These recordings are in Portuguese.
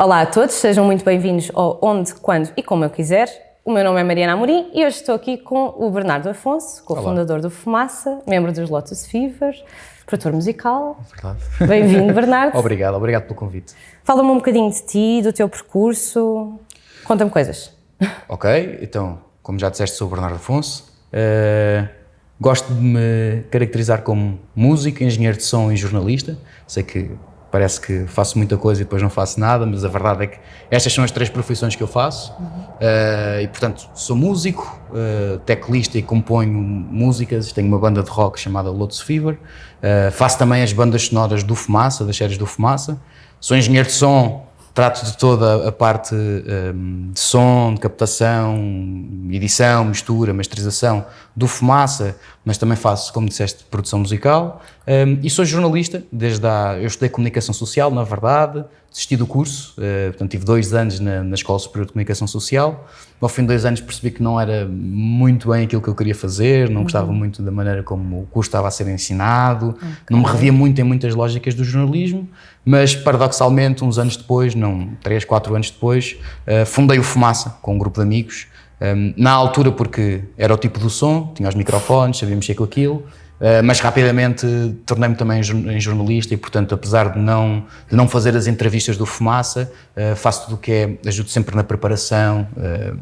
Olá a todos, sejam muito bem-vindos ao Onde, Quando e Como Eu Quiser. O meu nome é Mariana Amorim e hoje estou aqui com o Bernardo Afonso, cofundador do Fumaça, membro dos Lotus Fever, produtor musical. Verdade. Bem-vindo, Bernardo. obrigado, obrigado pelo convite. Fala-me um bocadinho de ti, do teu percurso. Conta-me coisas. Ok, então, como já disseste, sou o Bernardo Afonso. Uh, gosto de me caracterizar como músico, engenheiro de som e jornalista. Sei que parece que faço muita coisa e depois não faço nada, mas a verdade é que estas são as três profissões que eu faço uhum. uh, e portanto sou músico, uh, teclista e componho músicas, tenho uma banda de rock chamada Lotus Fever, uh, faço também as bandas sonoras do Fumaça, das séries do Fumaça, sou engenheiro de som, trato de toda a parte um, de som, de captação, edição, mistura, masterização do Fumaça, mas também faço, como disseste, produção musical. Um, e sou jornalista, desde a, eu estudei comunicação social, na verdade, desisti do curso, uh, portanto tive dois anos na, na Escola Superior de Comunicação Social, ao fim de dois anos percebi que não era muito bem aquilo que eu queria fazer, não uhum. gostava muito da maneira como o curso estava a ser ensinado, okay. não me revia muito em muitas lógicas do jornalismo, mas paradoxalmente, uns anos depois, não, três, quatro anos depois, uh, fundei o Fumaça com um grupo de amigos, um, na altura porque era o tipo do som, tinha os microfones, sabia mexer com aquilo, mas rapidamente tornei-me também em jornalista e, portanto, apesar de não, de não fazer as entrevistas do Fumaça, uh, faço tudo o que é, ajudo sempre na preparação, uh,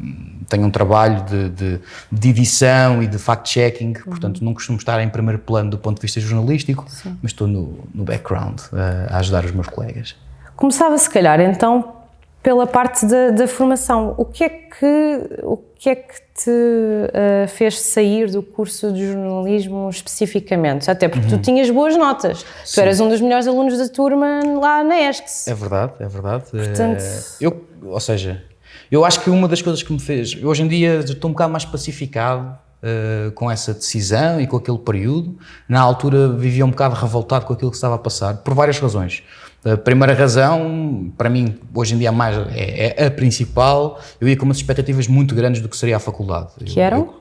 tenho um trabalho de, de, de edição e de fact-checking, uhum. portanto, não costumo estar em primeiro plano do ponto de vista jornalístico, Sim. mas estou no, no background a ajudar os meus colegas. Começava, se calhar, então, pela parte da, da, formação. O que é que, o que, é que te uh, fez sair do curso de jornalismo especificamente? Até porque uhum. tu tinhas boas notas. Sim. Tu eras um dos melhores alunos da turma lá na ESCS. É verdade, é verdade. Portanto... É, eu, ou seja, eu acho que uma das coisas que me fez... Hoje em dia estou um bocado mais pacificado Uh, com essa decisão e com aquele período. Na altura vivia um bocado revoltado com aquilo que estava a passar, por várias razões. A primeira razão, para mim, hoje em dia mais, é, é, a principal, eu ia com umas expectativas muito grandes do que seria a faculdade. Que eram? Eu,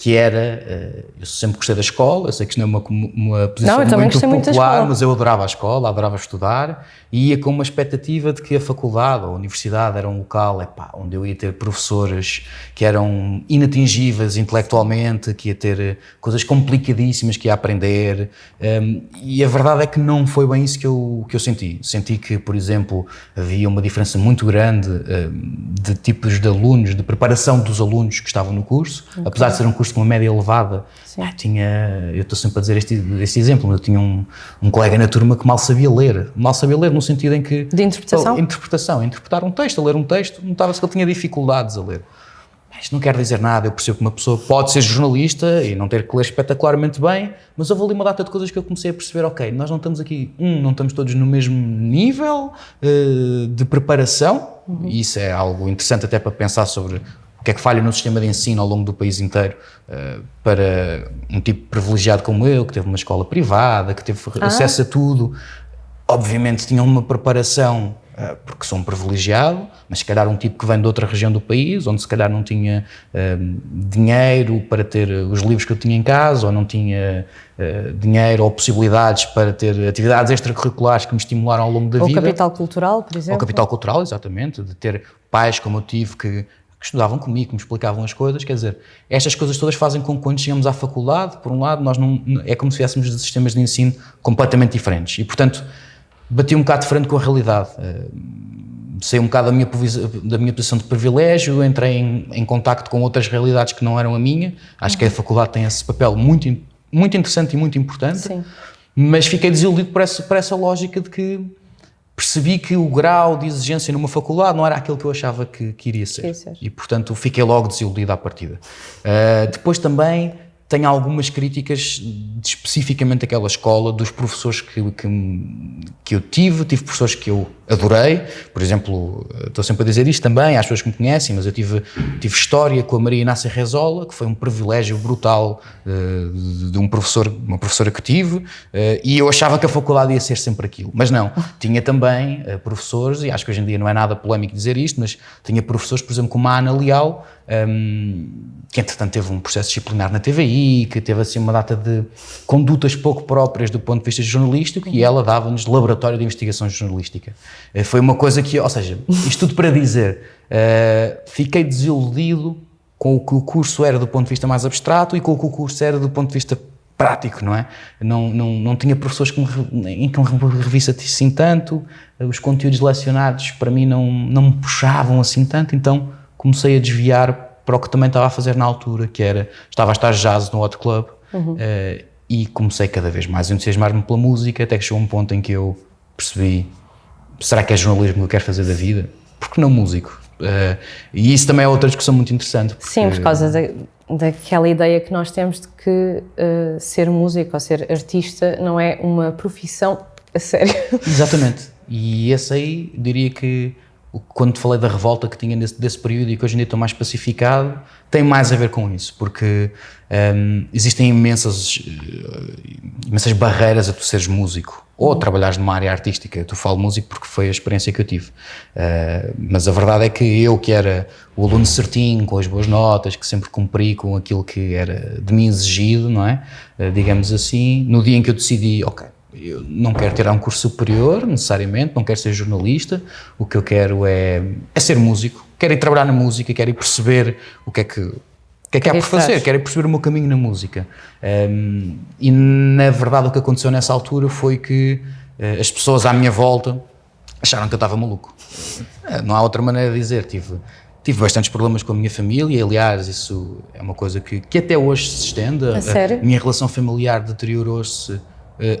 que era, eh, eu sempre gostei da escola, eu sei que isto não é uma, uma posição não, muito popular, muito mas eu adorava a escola, adorava estudar e ia com uma expectativa de que a faculdade ou a universidade era um local epá, onde eu ia ter professores que eram inatingíveis intelectualmente, que ia ter eh, coisas complicadíssimas que ia aprender um, ehm, e a verdade é que não foi bem isso que eu, que eu senti. Senti que, por exemplo, havia uma diferença muito grande um, ehm, de tipos de alunos, de preparação dos alunos que estavam no curso, okay. apesar de ser um curso com uma média elevada. Ah, tinha, eu estou sempre a dizer este, este exemplo, eu tinha um, um colega na turma que mal sabia ler, mal sabia ler no sentido em que... De interpretação? Oh, interpretação, interpretar um texto, a ler um texto, notava-se que ele tinha dificuldades a ler. Isto não quer dizer nada, eu percebo que uma pessoa pode ser jornalista e não ter que ler espetacularmente bem, mas houve ali uma data de coisas que eu comecei a perceber, ok, nós não estamos aqui, um, não estamos todos no mesmo nível uh, de preparação, uhum. e isso é algo interessante até para pensar sobre o que é que falha no sistema de ensino ao longo do país inteiro uh, para um tipo privilegiado como eu, que teve uma escola privada, que teve ah. acesso a tudo. Obviamente tinham uma preparação uh, porque sou um privilegiado, mas se calhar um tipo que vem de outra região do país, onde se calhar não tinha uh, dinheiro para ter os livros que eu tinha em casa, ou não tinha dinheiro ou possibilidades para ter atividades extracurriculares que me estimularam ao longo da ou vida. Ou capital cultural, por exemplo. Ou capital cultural, exatamente, de ter pais como eu tive que que estudavam comigo, que me explicavam as coisas, quer dizer, estas coisas todas fazem com que quando chegamos à faculdade, por um lado, nós não, é como se viéssemos de sistemas de ensino completamente diferentes e, portanto, bati um bocado de frente com a realidade. Uh, saí um bocado da minha, da minha posição de privilégio, entrei em, em contacto com outras realidades que não eram a minha, acho uhum. que a faculdade tem esse papel muito, muito interessante e muito importante, Sim. mas fiquei desiludido por essa, por essa lógica de que percebi que o grau de exigência numa faculdade não era aquilo que eu achava que, que iria ser. ser. E, portanto, fiquei logo desiludido à partida. Uh, depois também tenho algumas críticas especificamente daquela escola, dos professores que, que, que, eu tive, tive professores que eu adorei, por exemplo, estou sempre a dizer isto também às pessoas que me conhecem, mas eu tive, tive história com a Maria Inácia Rezola, que foi um privilégio brutal uh, de, de, um professor, uma professora que tive, uh, e eu achava que a faculdade ia ser sempre aquilo, mas não, tinha também uh, professores, e acho que hoje em dia não é nada polémico dizer isto, mas tinha professores, por exemplo, como a Ana Leal, um, que entretanto teve um processo disciplinar na TVI, que teve assim uma data de condutas pouco próprias do ponto de vista jornalístico e ela dava-nos laboratório de investigação jornalística. Uh, foi uma coisa que, ou seja, isto tudo para dizer, uh, fiquei desiludido com o que o curso era do ponto de vista mais abstrato e com o que o curso era do ponto de vista prático, não é? Não, não, não tinha professores que me, em que me revista assim tanto, os conteúdos lecionados para mim não, não me puxavam assim tanto, então comecei a desviar para o que também estava a fazer na altura, que era, estava a estar jazz no Hot Club, uhum. uh, e comecei cada vez mais a entusiasmar-me pela música, até que chegou um ponto em que eu percebi, será que é jornalismo que eu quero fazer da vida? Porque não músico? Uh, e isso também é outra discussão muito interessante. Porque... Sim, por causa da, daquela ideia que nós temos de que uh, ser músico ou ser artista não é uma profissão a sério. Exatamente. E esse aí, diria que quando te falei da revolta que tinha nesse, desse período e que hoje em dia estou mais pacificado, tem mais a ver com isso, porque um, existem imensas, uh, imensas barreiras a tu seres músico ou trabalhares numa área artística. Tu falo músico porque foi a experiência que eu tive. Uh, mas a verdade é que eu, que era o aluno certinho, com as boas notas, que sempre cumpri com aquilo que era de mim exigido, não é? Uh, digamos assim, no dia em que eu decidi, ok, eu não quero tirar um curso superior, necessariamente, não quero ser jornalista, o que eu quero é, é ser músico, quero ir trabalhar na música, quero ir perceber o que é que, o que é que há por fazer, quero ir perceber o meu caminho na música. Um, e na verdade o que aconteceu nessa altura foi que uh, as pessoas à minha volta acharam que eu estava maluco. Uh, não há outra maneira de dizer, tive, tive bastantes problemas com a minha família, aliás, isso é uma coisa que, que até hoje se estende. A, a, a minha relação familiar deteriorou-se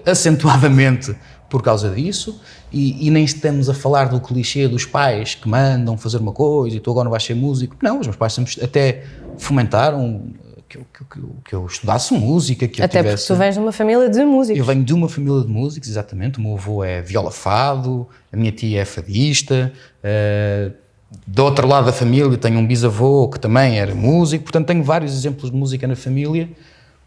acentuadamente por causa disso, e, e, nem estamos a falar do clichê dos pais que mandam fazer uma coisa e tu agora não vais ser músico. Não, os meus pais sempre até fomentaram que eu, que, que eu estudasse música, que Até eu tivesse... porque tu vens de uma família de músicos. Eu venho de uma família de músicos, exatamente. O meu avô é viola fado, a minha tia é fadista. Uh, do outro lado da família tenho um bisavô que também era músico, portanto tenho vários exemplos de música na família.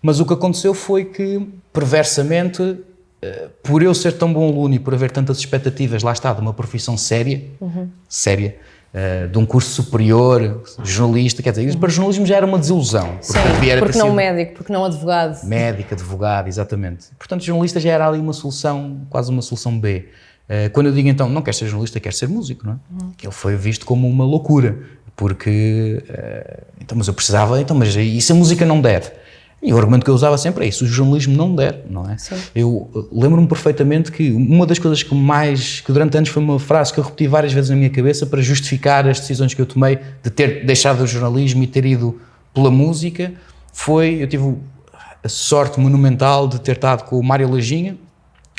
Mas o que aconteceu foi que, perversamente, eh, por eu ser tão bom aluno e por haver tantas expectativas, lá está, de uma profissão séria, uhum. séria, uh, de um curso superior, jornalista, quer dizer, uhum. para jornalismo já era uma desilusão. Porque, Sim, porque não médico, porque não advogado. Médico, advogado, exatamente. Portanto, jornalista já era ali uma solução, quase uma solução B. Uh, quando eu digo então, não quero ser jornalista, quero ser músico, não é? Uhum. Que ele foi visto como uma loucura, porque, uh, então, mas eu precisava, então, mas se a música não der? E o argumento que eu usava sempre é isso, o jornalismo não der, não é? Sim. Eu uh, lembro-me perfeitamente que uma das coisas que mais, que durante anos foi uma frase que eu repeti várias vezes na minha cabeça para justificar as decisões que eu tomei de ter deixado o jornalismo e ter ido pela música, foi, eu tive a sorte monumental de ter estado com o Mário Lajinha,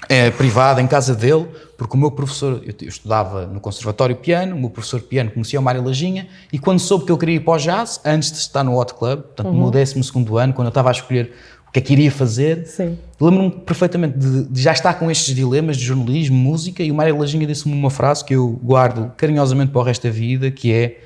é, privada, em casa dele, porque o meu professor, eu, eu, estudava no Conservatório Piano, o meu professor de piano conhecia o Mário Lajinha, e quando soube que eu queria ir para o jazz, antes de estar no Hot Club, portanto, uhum. no meu 12 ano, quando eu estava a escolher o que é que iria fazer, lembro-me perfeitamente de, de, já estar com estes dilemas de jornalismo, música, e o Mário Lajinha disse-me uma frase que eu guardo carinhosamente para o resto da vida, que é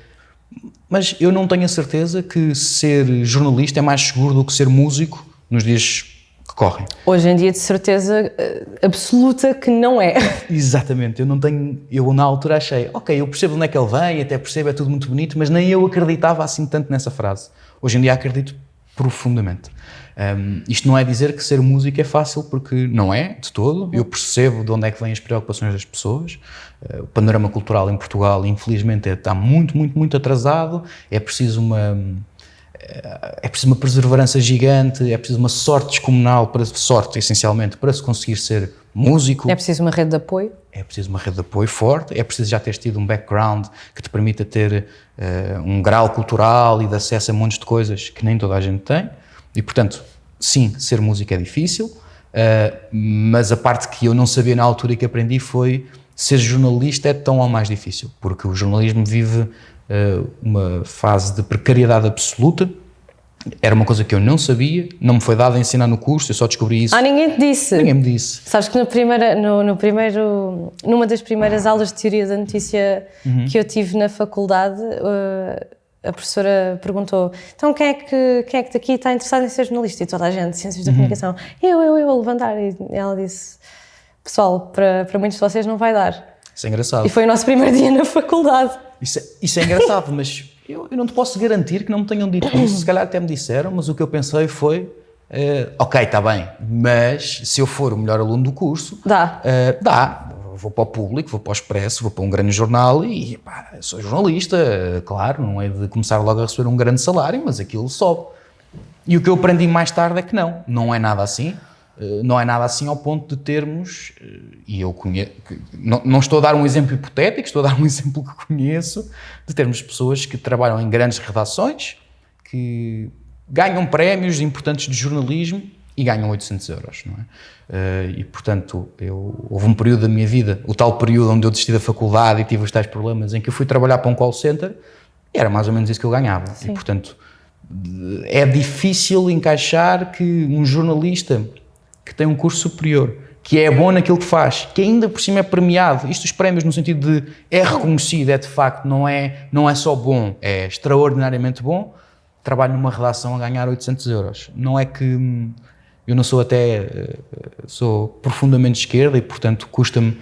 mas eu não tenho a certeza que ser jornalista é mais seguro do que ser músico nos dias correm. Hoje em dia, de certeza eh, absoluta que não é. Exatamente, eu não tenho. Eu na altura achei, ok, eu percebo onde é que ele vem, até percebo, é tudo muito bonito, mas nem eu acreditava assim tanto nessa frase. Hoje em dia acredito profundamente. Um, isto não é dizer que ser músico é fácil, porque não é, de todo. Eu percebo de onde é que vêm as preocupações das pessoas. Uh, o panorama cultural em Portugal, infelizmente, está muito, muito, muito atrasado. É preciso uma é preciso uma perseverança gigante, é preciso uma sorte descomunal, para, sorte essencialmente, para se conseguir ser músico. É preciso uma rede de apoio? É preciso uma rede de apoio forte, é preciso já ter tido um background que te permita ter uh, um grau cultural e de acesso a montes de coisas que nem toda a gente tem. E, portanto, sim, ser músico é difícil, uh, mas a parte que eu não sabia na altura e que aprendi foi ser jornalista é tão ou mais difícil, porque o jornalismo vive uma fase de precariedade absoluta, era uma coisa que eu não sabia, não me foi dado a ensinar no curso, eu só descobri isso. Ah, ninguém te disse? Ninguém me disse. Sabes que no primeira, no, no primeiro, numa das primeiras aulas de teoria da notícia uhum. que eu tive na faculdade, uh, a professora perguntou, então quem é que, quem é que daqui está interessado em ser jornalista? E toda a gente, ciências da uhum. comunicação, eu, eu, eu, a levantar. E ela disse, pessoal, para, para muitos de vocês não vai dar. Isso é engraçado. E foi o nosso primeiro dia na faculdade. Isso é, isso é engraçado, mas eu, eu, não te posso garantir que não me tenham dito isso. Se calhar até me disseram, mas o que eu pensei foi: uh, ok, está bem, mas se eu for o melhor aluno do curso, dá. Uh, dá. vou para o público, vou para o Expresso, vou para um grande jornal e pá, sou jornalista, claro, não é de começar logo a receber um grande salário, mas aquilo sobe. E o que eu aprendi mais tarde é que não, não é nada assim. Eh, não é nada assim ao ponto de termos, eh, e eu conheço, não, não, estou a dar um exemplo hipotético, estou a dar um exemplo que conheço, de termos pessoas que trabalham em grandes redações, que ganham prémios importantes de jornalismo e ganham 800 euros, não é? Eh, e, portanto, eu, houve um período da minha vida, o tal período onde eu desisti da faculdade e tive os tais problemas, em que eu fui trabalhar para um call center e era mais ou menos isso que eu ganhava. Sim. E, portanto, é difícil encaixar que um jornalista que tem um curso superior, que é bom naquilo que faz, que ainda por cima é premiado, isto os prémios no sentido de é reconhecido, é de facto, não é, não é só bom, é extraordinariamente bom, trabalho numa redação a ganhar 800 euros. Não é que hum, eu não sou até, eh, sou profundamente esquerda e portanto custa-me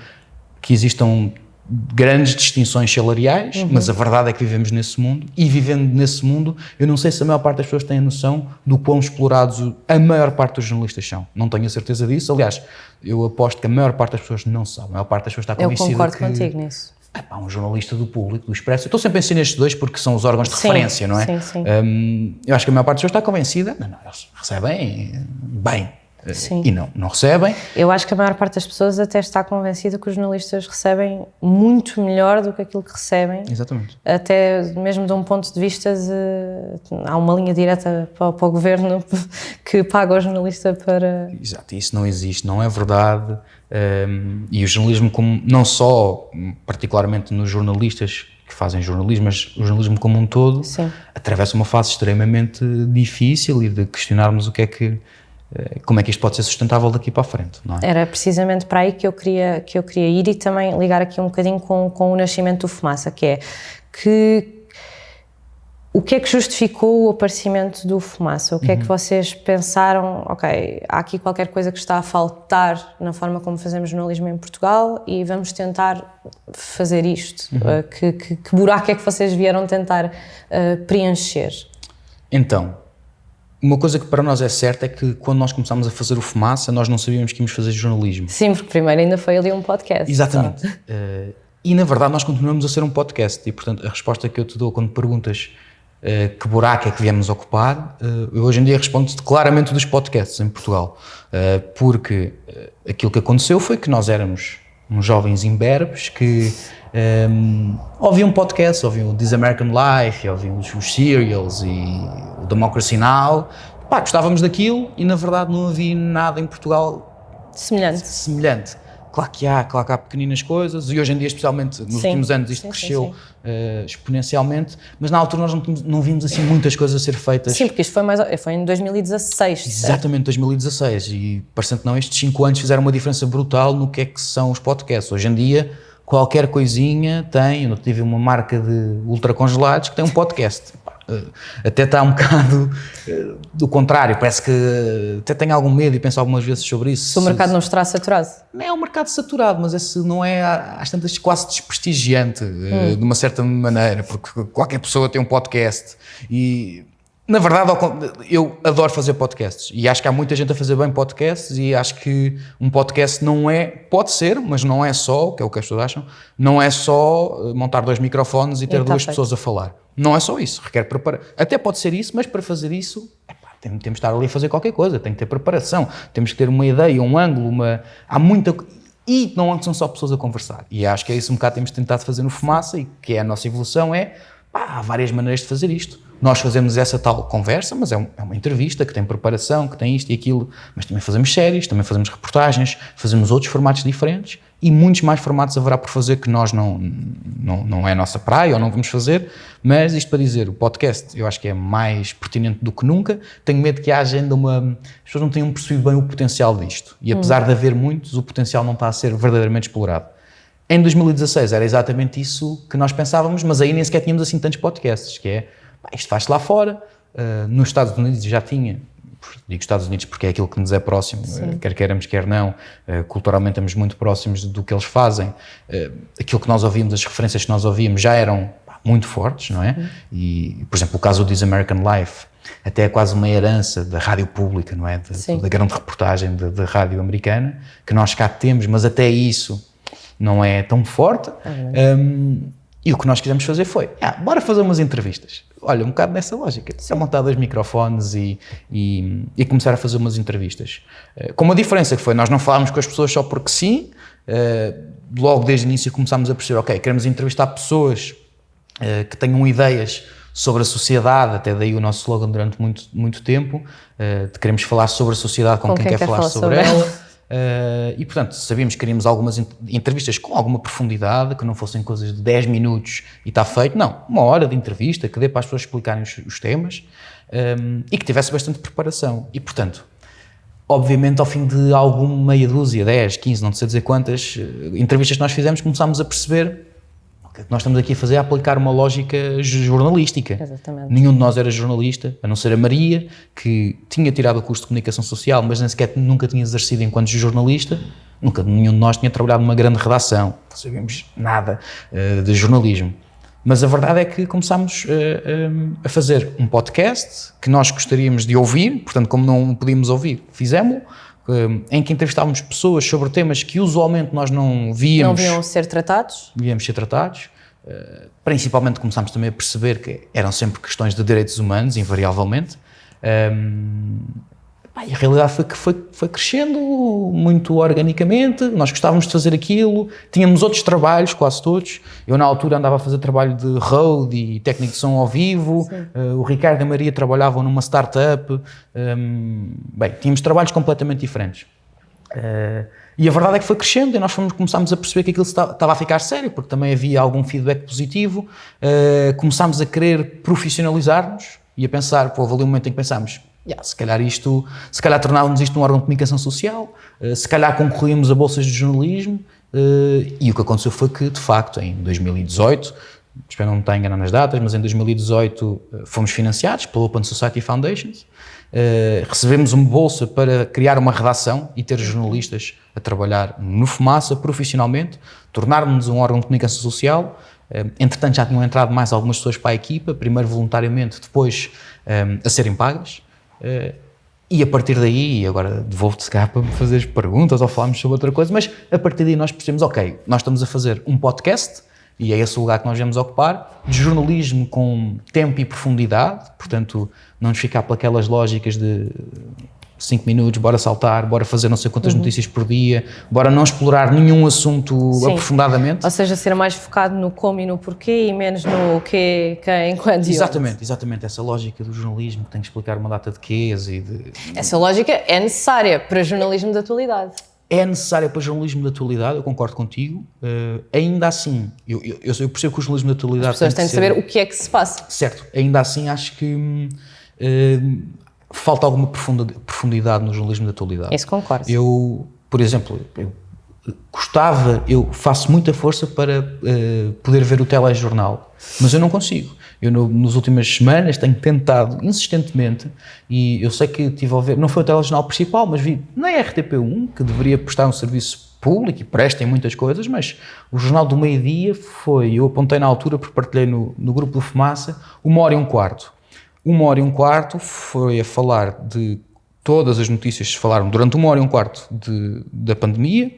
que existam grandes distinções salariais, uhum. mas a verdade é que vivemos nesse mundo e vivendo nesse mundo, eu não sei se a maior parte das pessoas tem a noção do quão explorados a maior parte dos jornalistas são. Não tenho a certeza disso. Aliás, eu aposto que a maior parte das pessoas não sabe. A maior parte das pessoas está convencida Eu concordo que, contigo nisso. É pá, um jornalista do público, do Expresso. Eu estou sempre a ensinar estes dois porque são os órgãos de sim, referência, não é? Sim, sim. Um, eu acho que a maior parte das pessoas está convencida. Não, não, eles recebem bem Sim. e não, não recebem. Eu acho que a maior parte das pessoas até está convencida que os jornalistas recebem muito melhor do que aquilo que recebem. Exatamente. Até mesmo de um ponto de vista de. Há uma linha direta para, para o governo que paga o jornalista para. Exato, isso não existe, não é verdade. Um, e o jornalismo, como, não só, particularmente nos jornalistas que fazem jornalismo, mas o jornalismo como um todo, Sim. atravessa uma fase extremamente difícil e de questionarmos o que é que eh, como é que isto pode ser sustentável daqui para a frente, é? Era precisamente para aí que eu queria, que eu queria ir e também ligar aqui um bocadinho com, com o nascimento do Fumaça, que é que o que é que justificou o aparecimento do Fumaça? O que uhum. é que uhum. vocês pensaram, ok, há aqui qualquer coisa que está a faltar na forma como fazemos jornalismo em Portugal e vamos tentar fazer isto. Uhum. Uh, que, que, que, buraco é que vocês vieram tentar uh, preencher? Então, uma coisa que para nós é certa é que quando nós começámos a fazer o Fumaça, nós não sabíamos que íamos fazer jornalismo. Sim, porque primeiro ainda foi ali um podcast. Exatamente. Uh, e na verdade nós continuamos a ser um podcast e portanto a resposta que eu te dou quando perguntas uh, que buraco é que viemos ocupar, uh, eu hoje em dia respondo-te claramente dos podcasts em Portugal. porque aquilo que aconteceu foi que nós éramos uns jovens imberbes que um, ouviam podcast, ouviam This American Life, ouviam os, os Serials e o Democracy Now! Pá, gostávamos daquilo e na verdade não havia nada em Portugal semelhante. semelhante. Claro que há, claro que há pequeninas coisas e hoje em dia, especialmente nos sim. últimos anos, isto sim, cresceu sim, uh, exponencialmente, mas na altura nós não, não vimos assim muitas coisas a ser feitas. Sim, porque isto foi, mais, foi em 2016. Exatamente, 2016 e parecendo que não, estes 5 anos fizeram uma diferença brutal no que é que são os podcasts. Hoje em dia qualquer coisinha tem, eu tive uma marca de ultracongelados que tem um podcast. Eh, até está um bocado eh, do contrário, parece que até tenho algum medo e penso algumas vezes sobre isso. Se o mercado não estará saturado? Não é um mercado saturado, mas esse não é, às tantas, quase desprestigiante, eh, hum. de uma certa maneira, porque qualquer pessoa tem um podcast e na verdade, eu adoro fazer podcasts e acho que há muita gente a fazer bem podcasts e acho que um podcast não é, pode ser, mas não é só, que é o que as pessoas acham, não é só eh, montar dois microfones e ter e tá duas feito. pessoas a falar. Não é só isso, requer preparação. Até pode ser isso, mas para fazer isso, epá, temos, de estar ali a fazer qualquer coisa, tem que ter preparação, temos que ter uma ideia, um ângulo, uma... Há muita... E não são só pessoas a conversar. E acho que é isso um bocado que temos tentado fazer no Fumaça e que é a nossa evolução, é pá, há várias maneiras de fazer isto nós fazemos essa tal conversa, mas é, um, é, uma entrevista que tem preparação, que tem isto e aquilo, mas também fazemos séries, também fazemos reportagens, fazemos outros formatos diferentes e muitos mais formatos haverá por fazer que nós não, não, não é a nossa praia ou não vamos fazer, mas isto para dizer, o podcast eu acho que é mais pertinente do que nunca, tenho medo que haja ainda uma... as pessoas não tenham percebido bem o potencial disto e apesar hum. de haver muitos, o potencial não está a ser verdadeiramente explorado. Em 2016 era exatamente isso que nós pensávamos, mas aí nem sequer tínhamos assim tantos podcasts, que é isto faz-se lá fora. Uh, nos Estados Unidos já tinha, digo Estados Unidos porque é aquilo que nos é próximo, uh, quer queiramos, quer não, uh, culturalmente estamos muito próximos do que eles fazem. aquilo que nós ouvimos, as referências que nós ouvíamos já eram pá, muito fortes, não é? Uhum. E, por exemplo, o caso do This American Life, até é quase uma herança da rádio pública, não é? De, da grande reportagem da rádio americana, que nós cá temos, mas até isso não é tão forte. Um, e o que nós quisemos fazer foi, ah, bora fazer umas entrevistas. Olha, um bocado nessa lógica. Sim. montar dois microfones e, e, e, começar a fazer umas entrevistas. Uh, com uma diferença que foi, nós não falámos com as pessoas só porque sim, uh, logo desde o início começámos a perceber, ok, queremos entrevistar pessoas uh, que tenham ideias sobre a sociedade, até daí o nosso slogan durante muito, muito tempo, uh, queremos falar sobre a sociedade com, com quem, quem, quer, quer falar, falar sobre, sobre ela. Uh, e portanto, sabíamos que queríamos algumas entrevistas com alguma profundidade, que não fossem coisas de 10 minutos e está feito. Não, uma hora de entrevista que dê para as pessoas explicarem os, os temas um, e que tivesse bastante preparação. E portanto, obviamente, ao fim de alguma meia dúzia, 10, 15, não sei dizer quantas entrevistas que nós fizemos, começámos a perceber que nós estamos aqui a fazer é aplicar uma lógica jornalística. Exatamente. Nenhum de nós era jornalista, a não ser a Maria, que tinha tirado o curso de comunicação social, mas nem sequer nunca tinha exercido enquanto jornalista. Nunca nenhum de nós tinha trabalhado numa grande redação, não sabíamos nada uh, de jornalismo. Mas a verdade é que começámos uh, uh, a fazer um podcast que nós gostaríamos de ouvir, portanto, como não podíamos ouvir, fizemos em que entrevistávamos pessoas sobre temas que usualmente nós não víamos. Não viam ser tratados? Víamos ser tratados. Uh, principalmente começámos também a perceber que eram sempre questões de direitos humanos, invariavelmente. Um, e a realidade foi que foi, foi crescendo muito organicamente, nós gostávamos de fazer aquilo, tínhamos outros trabalhos, quase todos. Eu, na altura, andava a fazer trabalho de road e técnico de som ao vivo, uh, o Ricardo e a Maria trabalhavam numa startup. Um, bem, tínhamos trabalhos completamente diferentes. Uh, e a verdade é que foi crescendo e nós fomos, começámos a perceber que aquilo estava a ficar sério, porque também havia algum feedback positivo. Uh, começámos a querer profissionalizar-nos e a pensar, pô, houve ali um momento em que pensámos, yeah, se calhar isto, se calhar tornávamos isto um órgão de comunicação social, uh, se calhar concorríamos a bolsas de jornalismo, uh, e o que aconteceu foi que, de facto, em 2018, espero não estar enganado nas datas, mas em 2018 uh, fomos financiados pela Open Society Foundations, recebemos uma bolsa para criar uma redação e ter jornalistas a trabalhar no Fumaça profissionalmente, tornarmos um órgão de comunicação social, entretanto já tinham entrado mais algumas pessoas para a equipa, primeiro voluntariamente, depois a serem pagas, Uh, e a partir daí, agora devolvo-te se cá para me fazer perguntas ou falarmos sobre outra coisa, mas a partir daí nós percebemos, ok, nós estamos a fazer um podcast, e é esse o lugar que nós vamos ocupar, de jornalismo com tempo e profundidade, portanto, não nos ficar pelas lógicas de 5 minutos, bora saltar, bora fazer não sei quantas uhum. notícias por dia, bora não explorar nenhum assunto Sim. aprofundadamente. Ou seja, ser mais focado no como e no porquê e menos no que, quem, quando Exatamente, exatamente. Essa lógica do jornalismo que tem que explicar uma data de quês e de... Essa lógica é necessária para jornalismo de atualidade. É necessária para jornalismo de atualidade, eu concordo contigo. Uh, ainda assim, eu, eu, eu, percebo que o jornalismo de atualidade. As pessoas têm de saber o que é que se passa. Certo, ainda assim acho que. Uh, falta alguma profundidade no jornalismo da atualidade. Isso concordo. Eu, por exemplo, eu gostava, eu faço muita força para uh, poder ver o telejornal, mas eu não consigo. Eu, no, nas últimas semanas, tenho tentado insistentemente, e eu sei que tive a ver, não foi o telejornal principal, mas vi na RTP1, que deveria prestar um serviço público e presta em muitas coisas, mas o Jornal do Meio-Dia foi, eu apontei na altura, porque partilhei no, no grupo do Fumaça, uma hora e um quarto uma hora e um quarto foi a falar de todas as notícias que se falaram durante uma hora e um quarto de, da pandemia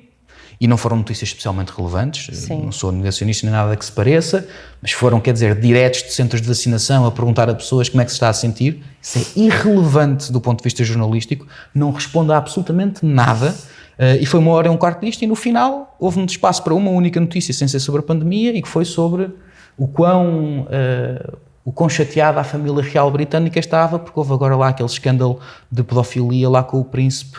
e não foram notícias especialmente relevantes, Sim. não sou negacionista nem nada que se pareça, mas foram, quer dizer, diretos de centros de vacinação a perguntar a pessoas como é que se está a sentir. Isso é irrelevante do ponto de vista jornalístico, não responde a absolutamente nada. Uh, e foi uma hora e um quarto disto, e no final houve um espaço para uma única notícia sem ser sobre a pandemia e que foi sobre o quão uh, o quão chateada a família real britânica estava, porque houve agora lá aquele escândalo de pedofilia lá com o príncipe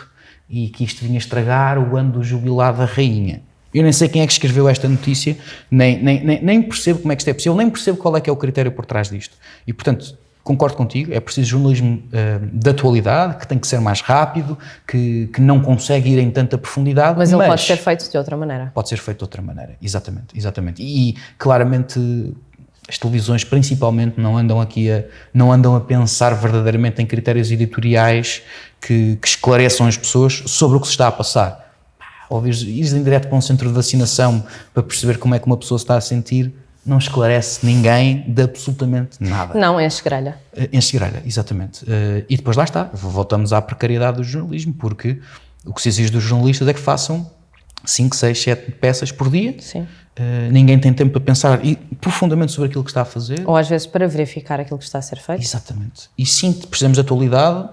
e que isto vinha estragar o ano do jubilado da rainha. Eu nem sei quem é que escreveu esta notícia, nem, nem, nem, nem percebo como é que isto é possível, nem percebo qual é que é o critério por trás disto. E, portanto, concordo contigo, é preciso jornalismo uh, de atualidade, que tem que ser mais rápido, que, que não consegue ir em tanta profundidade. Mas, mas ele pode ser feito de outra maneira. Pode ser feito de outra maneira, exatamente, exatamente. E claramente as televisões principalmente não andam aqui a, não andam a pensar verdadeiramente em critérios editoriais que, que esclareçam as pessoas sobre o que se está a passar. Ou ir em direto para um centro de vacinação para perceber como é que uma pessoa se está a sentir, não esclarece ninguém de absolutamente nada. Não, enche grelha. Enche grelha, exatamente. Eh, e depois lá está, voltamos à precariedade do jornalismo, porque o que se exige dos jornalistas é que façam 5, 6, 7 peças por dia. Sim. Uh, ninguém tem tempo para pensar e, profundamente sobre aquilo que está a fazer. Ou às vezes para verificar aquilo que está a ser feito. Exatamente. E sim, precisamos de atualidade,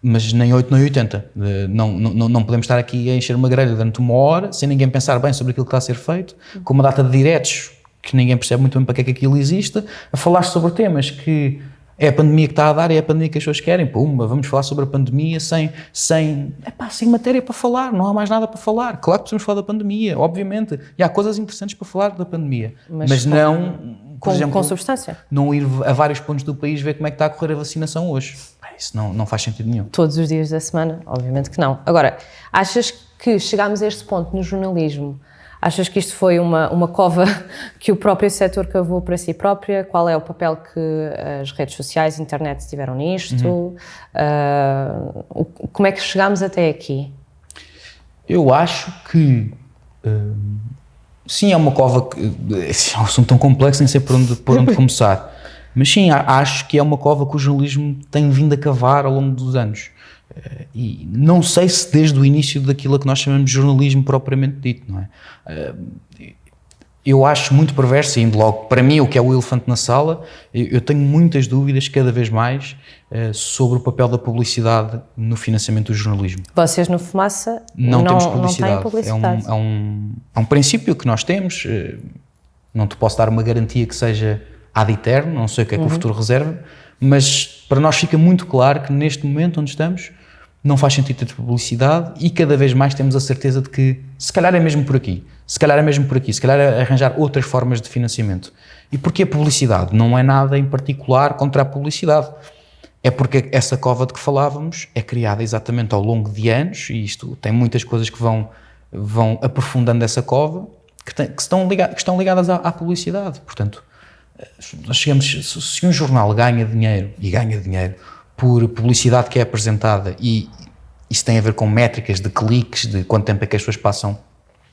mas nem 8 nem 80. Uh, não, não, não podemos estar aqui a encher uma grelha durante uma hora sem ninguém pensar bem sobre aquilo que está a ser feito, com uma data de diretos que ninguém percebe muito bem para que é que aquilo existe, a falar sobre temas que é a pandemia que está a dar, é a pandemia que as pessoas querem, pumba, vamos falar sobre a pandemia sem, sem, epá, sem matéria para falar, não há mais nada para falar. Claro que precisamos falar da pandemia, obviamente, e há coisas interessantes para falar da pandemia, mas, mas com, não, por com, exemplo, com substância. Não ir a vários pontos do país ver como é que está a correr a vacinação hoje. Isso não, não faz sentido nenhum. Todos os dias da semana, obviamente que não. Agora, achas que chegámos a este ponto no jornalismo Achas que isto foi uma, uma cova que o próprio setor cavou para si própria? Qual é o papel que as redes sociais, a internet tiveram nisto? Uhum. Uh, como é que chegámos até aqui? Eu acho que uh, sim, é uma cova que é um assunto tão complexo, nem sei por onde, por onde começar. Mas sim, acho que é uma cova que o jornalismo tem vindo a cavar ao longo dos anos. Eh, e não sei se desde o início daquilo que nós chamamos de jornalismo propriamente dito, não é? Eh, eu acho muito perverso, indo logo para mim o que é o elefante na sala, eu tenho muitas dúvidas cada vez mais eh, sobre o papel da publicidade no financiamento do jornalismo. Vocês no Fumaça não, não temos publicidade. Não publicidade. É, um, é, um, é um princípio que nós temos, não te posso dar uma garantia que seja ad eterno, não sei o que é que uhum. o futuro reserva, mas para nós fica muito claro que neste momento onde estamos não faz sentido ter publicidade e cada vez mais temos a certeza de que se calhar é mesmo por aqui, se calhar é mesmo por aqui, se calhar é arranjar outras formas de financiamento. E porquê a publicidade? Não é nada em particular contra a publicidade. É porque essa cova de que falávamos é criada exatamente ao longo de anos, e isto tem muitas coisas que vão, vão aprofundando essa cova, que, tem, que, estão, ligadas, que estão ligadas à, à publicidade. Portanto, nós chegamos, se um jornal ganha dinheiro, e ganha dinheiro, por publicidade que é apresentada e isso tem a ver com métricas de cliques, de quanto tempo é que as pessoas passam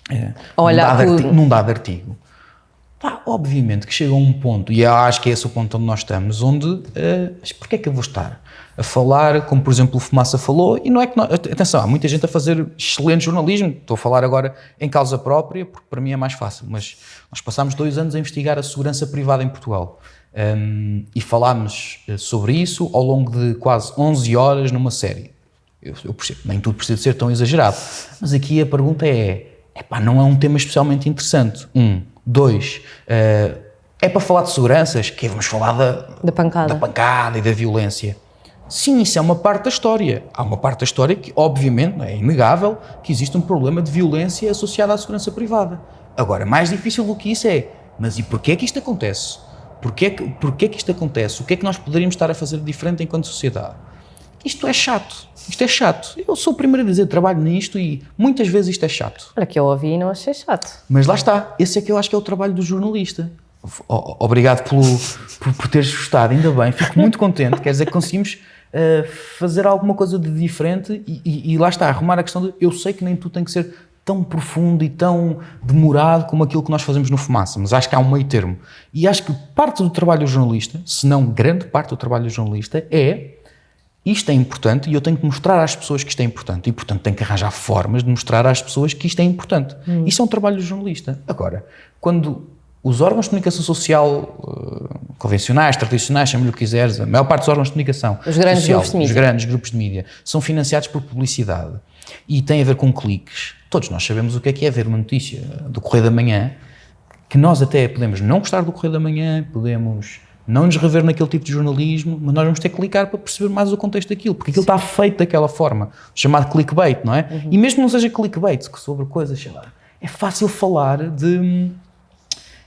é, Olha, num, dado artigo, num dado artigo. Pá, obviamente que chega a um ponto, e eu acho que é esse o ponto onde nós estamos, onde, uh, mas porquê é que eu vou estar a falar, como por exemplo o Fumaça falou, e não é que, nós, atenção, há muita gente a fazer excelente jornalismo, estou a falar agora em causa própria, porque para mim é mais fácil, mas nós passámos dois anos a investigar a segurança privada em Portugal. Um, e falámos eh, sobre isso ao longo de quase 11 horas numa série. Eu, eu percebo, nem tudo precisa ser tão exagerado, mas aqui a pergunta é: epá, não é um tema especialmente interessante? Um. Dois, uh, é para falar de seguranças? Que vamos falar da, da, pancada. da pancada e da violência. Sim, isso é uma parte da história. Há uma parte da história que, obviamente, é inegável que existe um problema de violência associado à segurança privada. Agora, mais difícil do que isso é, mas e porquê é que isto acontece? Porquê que, porquê que isto acontece? O que é que nós poderíamos estar a fazer de diferente enquanto sociedade? Isto é chato. Isto é chato. Eu sou o primeiro a dizer, trabalho nisto e muitas vezes isto é chato. Olha, que eu ouvi e não achei chato. Mas lá está. Esse é que eu acho que é o trabalho do jornalista. Obrigado pelo, por, por teres gostado, ainda bem. Fico muito contente. Quer dizer que conseguimos uh, fazer alguma coisa de diferente e, e, e lá está, arrumar a questão de eu sei que nem tu tem que ser tão profundo e tão demorado como aquilo que nós fazemos no Fumaça, mas acho que há um meio termo. E acho que parte do trabalho do jornalista, se não grande parte do trabalho do jornalista, é isto é importante e eu tenho que mostrar às pessoas que isto é importante e, portanto, tenho que arranjar formas de mostrar às pessoas que isto é importante. Hum. Isso é um trabalho do jornalista. Agora, quando os órgãos de comunicação social uh, convencionais, tradicionais, chame-lhe o que quiseres, a maior parte dos órgãos de comunicação os grandes social, grupos de mídia. os grandes grupos de mídia, são financiados por publicidade e têm a ver com cliques, Todos nós sabemos o que é que é ver uma notícia do Correio da Manhã, que nós até podemos não gostar do Correio da Manhã, podemos não nos rever naquele tipo de jornalismo, mas nós vamos ter que clicar para perceber mais o contexto daquilo, porque aquilo Sim. está feito daquela forma, chamado clickbait, não é? Uhum. E mesmo que não seja clickbait, sobre coisas, sei lá, é fácil falar de...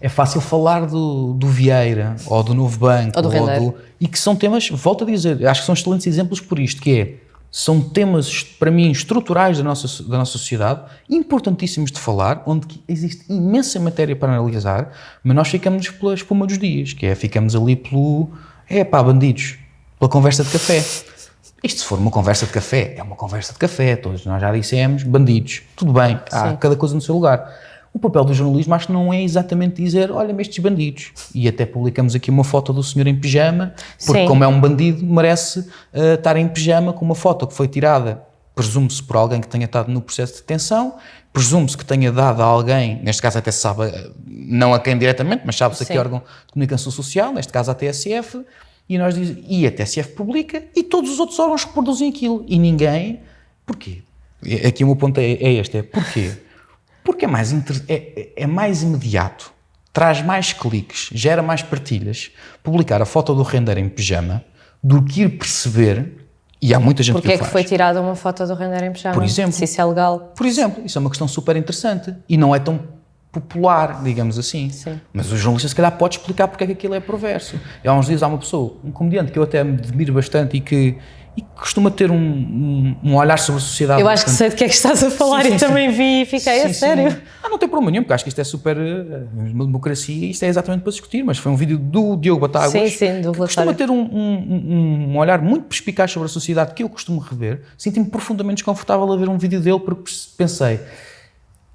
É fácil falar do, do Vieira, ou do Novo Banco, ou do, ou do e que são temas, volto a dizer, acho que são excelentes exemplos por isto, que é, são temas, para mim, estruturais da nossa, da nossa sociedade, importantíssimos de falar, onde existe imensa matéria para analisar, mas nós ficamos pela espuma dos dias, que é, ficamos ali pelo, é pá, bandidos, pela conversa de café. Isto se for uma conversa de café, é uma conversa de café, todos nós já dissemos, bandidos, tudo bem, há Sim. cada coisa no seu lugar. O papel do jornalismo acho que não é exatamente dizer, olha-me estes bandidos. E até publicamos aqui uma foto do senhor em pijama, porque Sim. como é um bandido, merece uh, estar em pijama com uma foto que foi tirada presume-se por alguém que tenha estado no processo de detenção, presume-se que tenha dado a alguém, neste caso até se sabe, eh, não a quem diretamente, mas sabe-se a que órgão de comunicação social, neste caso a TSF, e, nós diz, e a TSF publica, e todos os outros órgãos reproduzem aquilo, e ninguém... Porquê? Aqui o meu ponto é, é este, é porquê? Porque é mais, é, é mais imediato, traz mais cliques, gera mais partilhas, publicar a foto do render em pijama, do que ir perceber e há muita gente Porque que é que foi tirada uma foto do render em pijama? Por exemplo. Se isso é legal. Por exemplo, isso é uma questão super interessante e não é tão popular, digamos assim. Sim. Mas o jornalista se calhar pode explicar porque é que aquilo é perverso. E há uns dias há uma pessoa, um comediante que eu até me admiro bastante e que e costuma ter um, um, um, olhar sobre a sociedade. Eu acho que sei de que é que estás a falar sim, sim, e sim. também vi e fiquei, a sério? Ah, não tem problema nenhum, porque acho que isto é super. Uh, uma democracia e isto é exatamente para discutir, mas foi um vídeo do Diogo Batáguas. Sim, sim, do que costuma ter um, um, olhar muito perspicaz sobre a sociedade que eu costumo rever. Sinto-me profundamente desconfortável a ver um vídeo dele porque pensei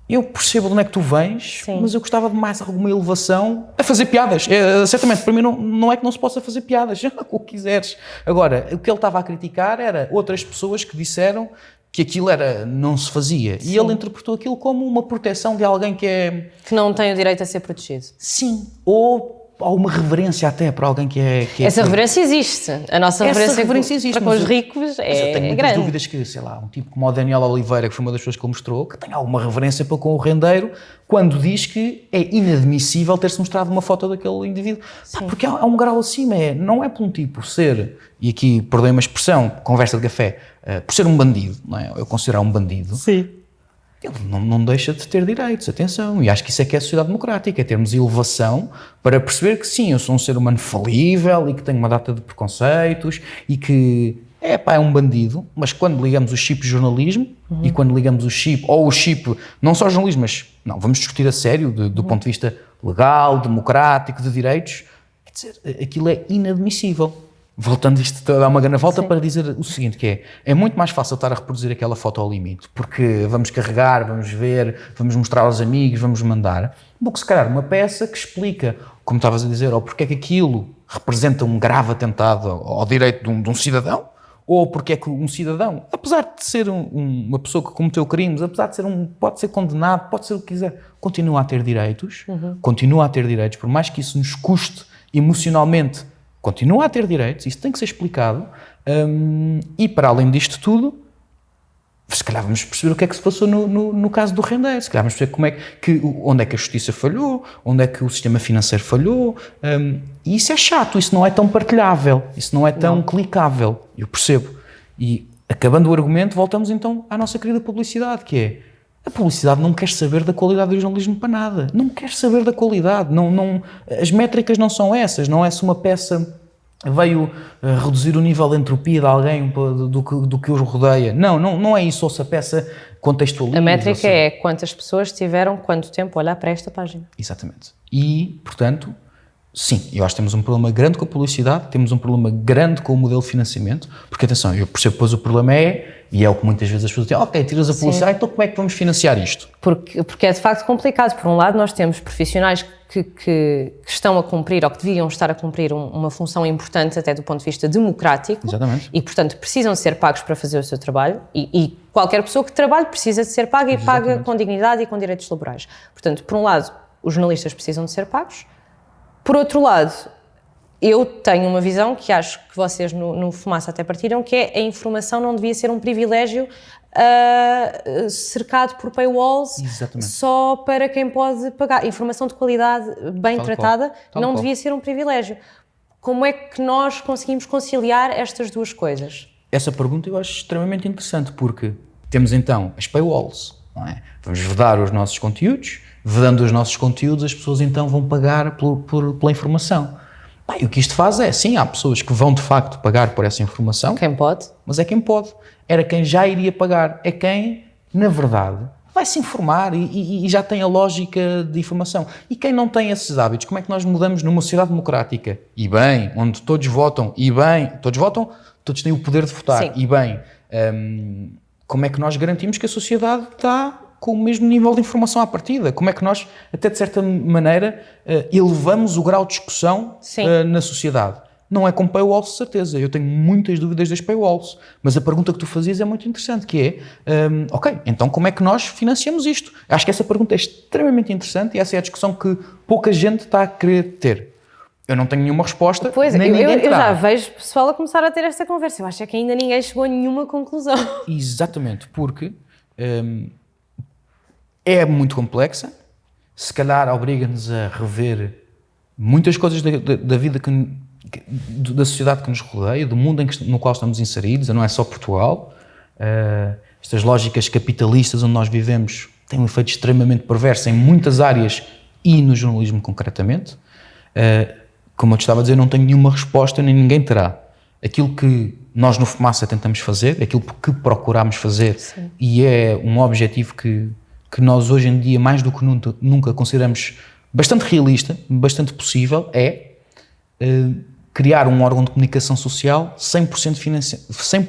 eu percebo de onde é que tu vens, Sim. mas eu gostava de mais alguma elevação a fazer piadas. É, certamente, para mim não, não é que não se possa fazer piadas, o que quiseres. Agora, o que ele estava a criticar era outras pessoas que disseram que aquilo era, não se fazia. Sim. E ele interpretou aquilo como uma proteção de alguém que é... Que não tem o direito a ser protegido. Sim. Ou alguma reverência até para alguém que é... Que é Essa reverência existe. A nossa Essa reverência, reverência existe, para com os ricos é eu tenho muitas grande. dúvidas que, sei lá, um tipo como o Daniel Oliveira, que foi uma das pessoas que ele mostrou, que tem alguma reverência para com o rendeiro, quando diz que é inadmissível ter-se mostrado uma foto daquele indivíduo. Pá, porque há, há, um grau acima, é, não é por um tipo ser, e aqui perdoem uma expressão, conversa de café, uh, por ser um bandido, não é? eu considerar um bandido, Sim ele não, não, deixa de ter direitos, atenção. E acho que isso é que é a sociedade democrática, é termos elevação para perceber que sim, eu sou um ser humano falível e que tenho uma data de preconceitos e que é pá, é um bandido, mas quando ligamos o chip jornalismo uhum. e quando ligamos o chip, ou o chip, não só jornalismo, mas não, vamos discutir a sério, de, do uhum. ponto de vista legal, democrático, de direitos, quer dizer, aquilo é inadmissível voltando isto a dar uma grande volta Sim. para dizer o seguinte, que é, é muito mais fácil estar a reproduzir aquela foto ao limite, porque vamos carregar, vamos ver, vamos mostrar aos amigos, vamos mandar, do que se calhar uma peça que explica, como estavas a dizer, ou porque é que aquilo representa um grave atentado ao direito de um, de um cidadão, ou porque é que um cidadão, apesar de ser um, uma pessoa que cometeu crimes, apesar de ser um, pode ser condenado, pode ser o que quiser, continua a ter direitos, uhum. continua a ter direitos, por mais que isso nos custe emocionalmente continua a ter direitos, isso tem que ser explicado, um, e para além disto tudo, se calhar vamos perceber o que é que se passou no, no, no, caso do rendeiro, se calhar vamos perceber como é que, onde é que a justiça falhou, onde é que o sistema financeiro falhou, um, e isso é chato, isso não é tão partilhável, isso não é tão não. clicável, eu percebo. E acabando o argumento, voltamos então à nossa querida publicidade, que é a publicidade não quer saber da qualidade do jornalismo para nada. Não quer saber da qualidade. Não, não, as métricas não são essas. Não é se uma peça veio uh, reduzir o nível de entropia de alguém do, do, que, do que os rodeia. Não, não, não é isso. Ou se a peça contextualiza. A métrica é quantas pessoas tiveram quanto tempo a olhar para esta página. Exatamente. E, portanto, sim, eu acho que temos um problema grande com a publicidade, temos um problema grande com o modelo de financiamento, porque, atenção, eu percebo depois o problema é e é o que muitas vezes as pessoas dizem, ok, tiras a publicidade, então como é que vamos financiar isto? Porque, porque é de facto complicado. Por um lado, nós temos profissionais que, que, que estão a cumprir, ou que deviam estar a cumprir um, uma função importante até do ponto de vista democrático. Exatamente. E, portanto, precisam ser pagos para fazer o seu trabalho. E, e qualquer pessoa que trabalhe precisa de ser paga e Exatamente. paga com dignidade e com direitos laborais. Portanto, por um lado, os jornalistas precisam de ser pagos. Por outro lado, eu tenho uma visão que acho que vocês no, no Fumaça até partiram, que é a informação não devia ser um privilégio uh, cercado por paywalls Exatamente. só para quem pode pagar. Informação de qualidade bem Tal tratada não devia ser um privilégio. Como é que nós conseguimos conciliar estas duas coisas? Essa pergunta eu acho extremamente interessante, porque temos então as paywalls, é? Vamos vedar os nossos conteúdos, vedando os nossos conteúdos, as pessoas então vão pagar por, por, pela informação. Bem, o que isto faz é, sim, há pessoas que vão de facto pagar por essa informação. Quem pode. Mas é quem pode. Era quem já iria pagar. É quem, na verdade, vai se informar e, e, e, já tem a lógica de informação. E quem não tem esses hábitos, como é que nós mudamos numa sociedade democrática? E bem, onde todos votam, e bem, todos votam, todos têm o poder de votar, Sim. e bem, hum, como é que nós garantimos que a sociedade está com o mesmo nível de informação à partida. Como é que nós, até de certa maneira, uh, elevamos o grau de discussão uh, na sociedade? não é com paywalls, certeza. Eu tenho muitas dúvidas das paywalls. Mas a pergunta que tu fazias é muito interessante, que é, um, ok, então como é que nós financiamos isto? Acho que essa pergunta é extremamente interessante e essa é a discussão que pouca gente está a querer ter. Eu não tenho nenhuma resposta. Pois, nem eu, eu, eu já vejo pessoal a começar a ter esta conversa. Eu acho que ainda ninguém chegou a nenhuma conclusão. Exatamente, porque um, é muito complexa, se calhar obriga-nos a rever muitas coisas da, da, da vida que, da sociedade que nos rodeia, do mundo que, no qual estamos inseridos, não é só Portugal. Uh, estas lógicas capitalistas onde nós vivemos têm um efeito extremamente perverso em muitas áreas e no jornalismo concretamente. Uh, como eu te estava a dizer, não tenho nenhuma resposta, nem ninguém terá. Aquilo que nós no Fumaça tentamos fazer, aquilo que procuramos fazer, Sim. e é um objetivo que, que nós hoje em dia, mais do que nunca, nunca consideramos bastante realista, bastante possível, é uh, criar um órgão de comunicação social 100%, financi 100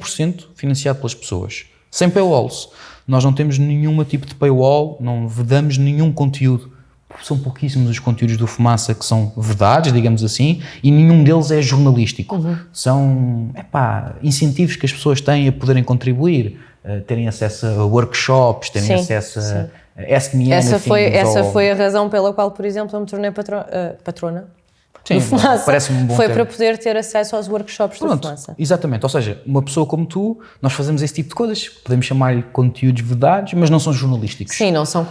financiado pelas pessoas. Sem paywalls. Nós não temos nenhum tipo de paywall, não vedamos nenhum conteúdo são pouquíssimos os conteúdos do Fumaça que são vedados, digamos assim, e nenhum deles é jornalístico. Uhum. São epá, incentivos que as pessoas têm a poderem contribuir, terem acesso a workshops, terem sim, acesso a, a SMN. Essa, foi, essa foi a razão pela qual, por exemplo, eu me tornei patro, uh, patrona Sim, parece-me um bom Foi termo. para poder ter acesso aos workshops Pronto, do Fumaça. Exatamente, ou seja, uma pessoa como tu, nós fazemos esse tipo de coisas, podemos chamar-lhe conteúdos vedados, mas não são jornalísticos. Sim, não são,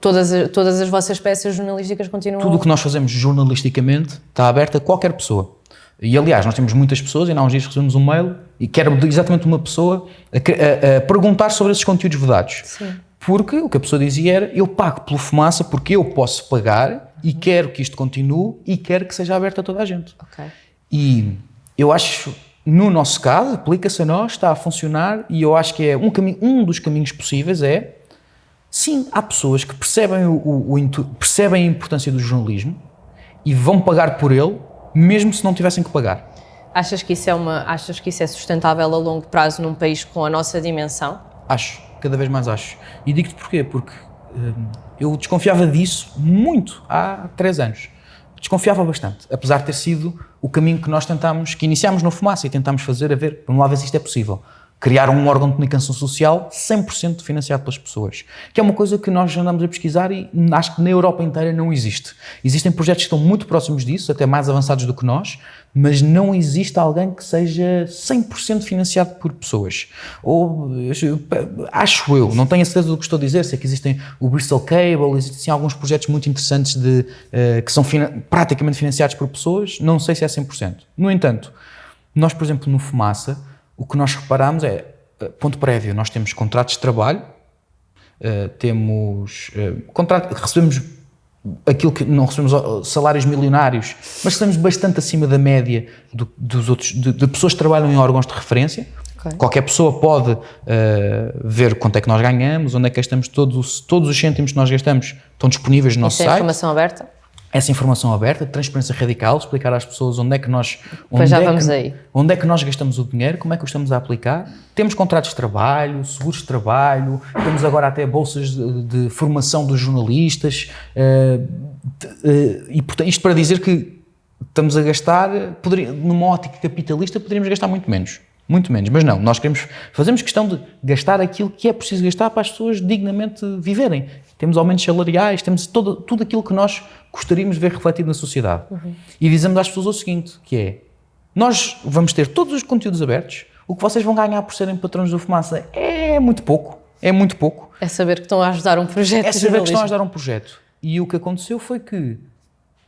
todas, todas as vossas peças jornalísticas continuam... Tudo o que nós fazemos jornalisticamente está aberto a qualquer pessoa. E aliás, nós temos muitas pessoas, e há uns dias recebemos um mail, e que era exatamente uma pessoa a, a, a perguntar sobre esses conteúdos vedados. Sim. Porque o que a pessoa dizia era, eu pago pelo Fumaça porque eu posso pagar e quero que isto continue e quero que seja aberto a toda a gente. Okay. E eu acho, no nosso caso, aplica-se a nós, está a funcionar e eu acho que é um, caminho, um dos caminhos possíveis é, sim, há pessoas que percebem, o, o, o, percebem a importância do jornalismo e vão pagar por ele, mesmo se não tivessem que pagar. Achas que isso é, uma, achas que isso é sustentável a longo prazo num país com a nossa dimensão? Acho, cada vez mais acho. E digo-te porquê, porque hum, eu desconfiava disso muito há três anos. Desconfiava bastante, apesar de ter sido o caminho que nós tentámos, que iniciámos no Fumaça e tentámos fazer, a ver, vamos lá ver se isto é possível criar um órgão de comunicação social 100% financiado pelas pessoas. Que é uma coisa que nós andamos a pesquisar e acho que na Europa inteira não existe. Existem projetos que estão muito próximos disso, até mais avançados do que nós, mas não existe alguém que seja 100% financiado por pessoas. Ou, acho eu, não tenho a certeza do que estou a dizer, sei que existem o Bristol Cable, existem alguns projetos muito interessantes de, uh, que são praticamente financiados por pessoas, não sei se é 100%. No entanto, nós, por exemplo, no Fumaça, o que nós reparamos é, eh, ponto prévio, nós temos contratos de trabalho, uh, temos uh, contrato, recebemos aquilo que não recebemos salários milionários, mas recebemos bastante acima da média do, dos outros, de, de, pessoas que trabalham em órgãos de referência. Okay. Qualquer pessoa pode uh, ver quanto é que nós ganhamos, onde é que gastamos todos, todos os cêntimos que nós gastamos estão disponíveis no nosso Isso site. é informação aberta? Essa informação aberta, transparência radical, explicar às pessoas onde é que nós onde é que, onde é que nós gastamos o dinheiro, como é que o estamos a aplicar. Temos contratos de trabalho, seguros de trabalho, temos agora até bolsas de, de formação dos jornalistas uh, de, uh, e portanto, isto para dizer que estamos a gastar, poderia, numa ótica capitalista, poderíamos gastar muito menos. Muito menos, mas não, nós queremos, fazemos questão de gastar aquilo que é preciso gastar para as pessoas dignamente viverem. Temos aumentos salariais, temos todo, tudo aquilo que nós gostaríamos de ver refletido na sociedade. Uhum. E dizemos às pessoas o seguinte, que é, nós vamos ter todos os conteúdos abertos, o que vocês vão ganhar por serem patrões do Fumaça é muito pouco, é muito pouco. É saber que estão a ajudar um projeto É saber que estão a ajudar um projeto. E o que aconteceu foi que,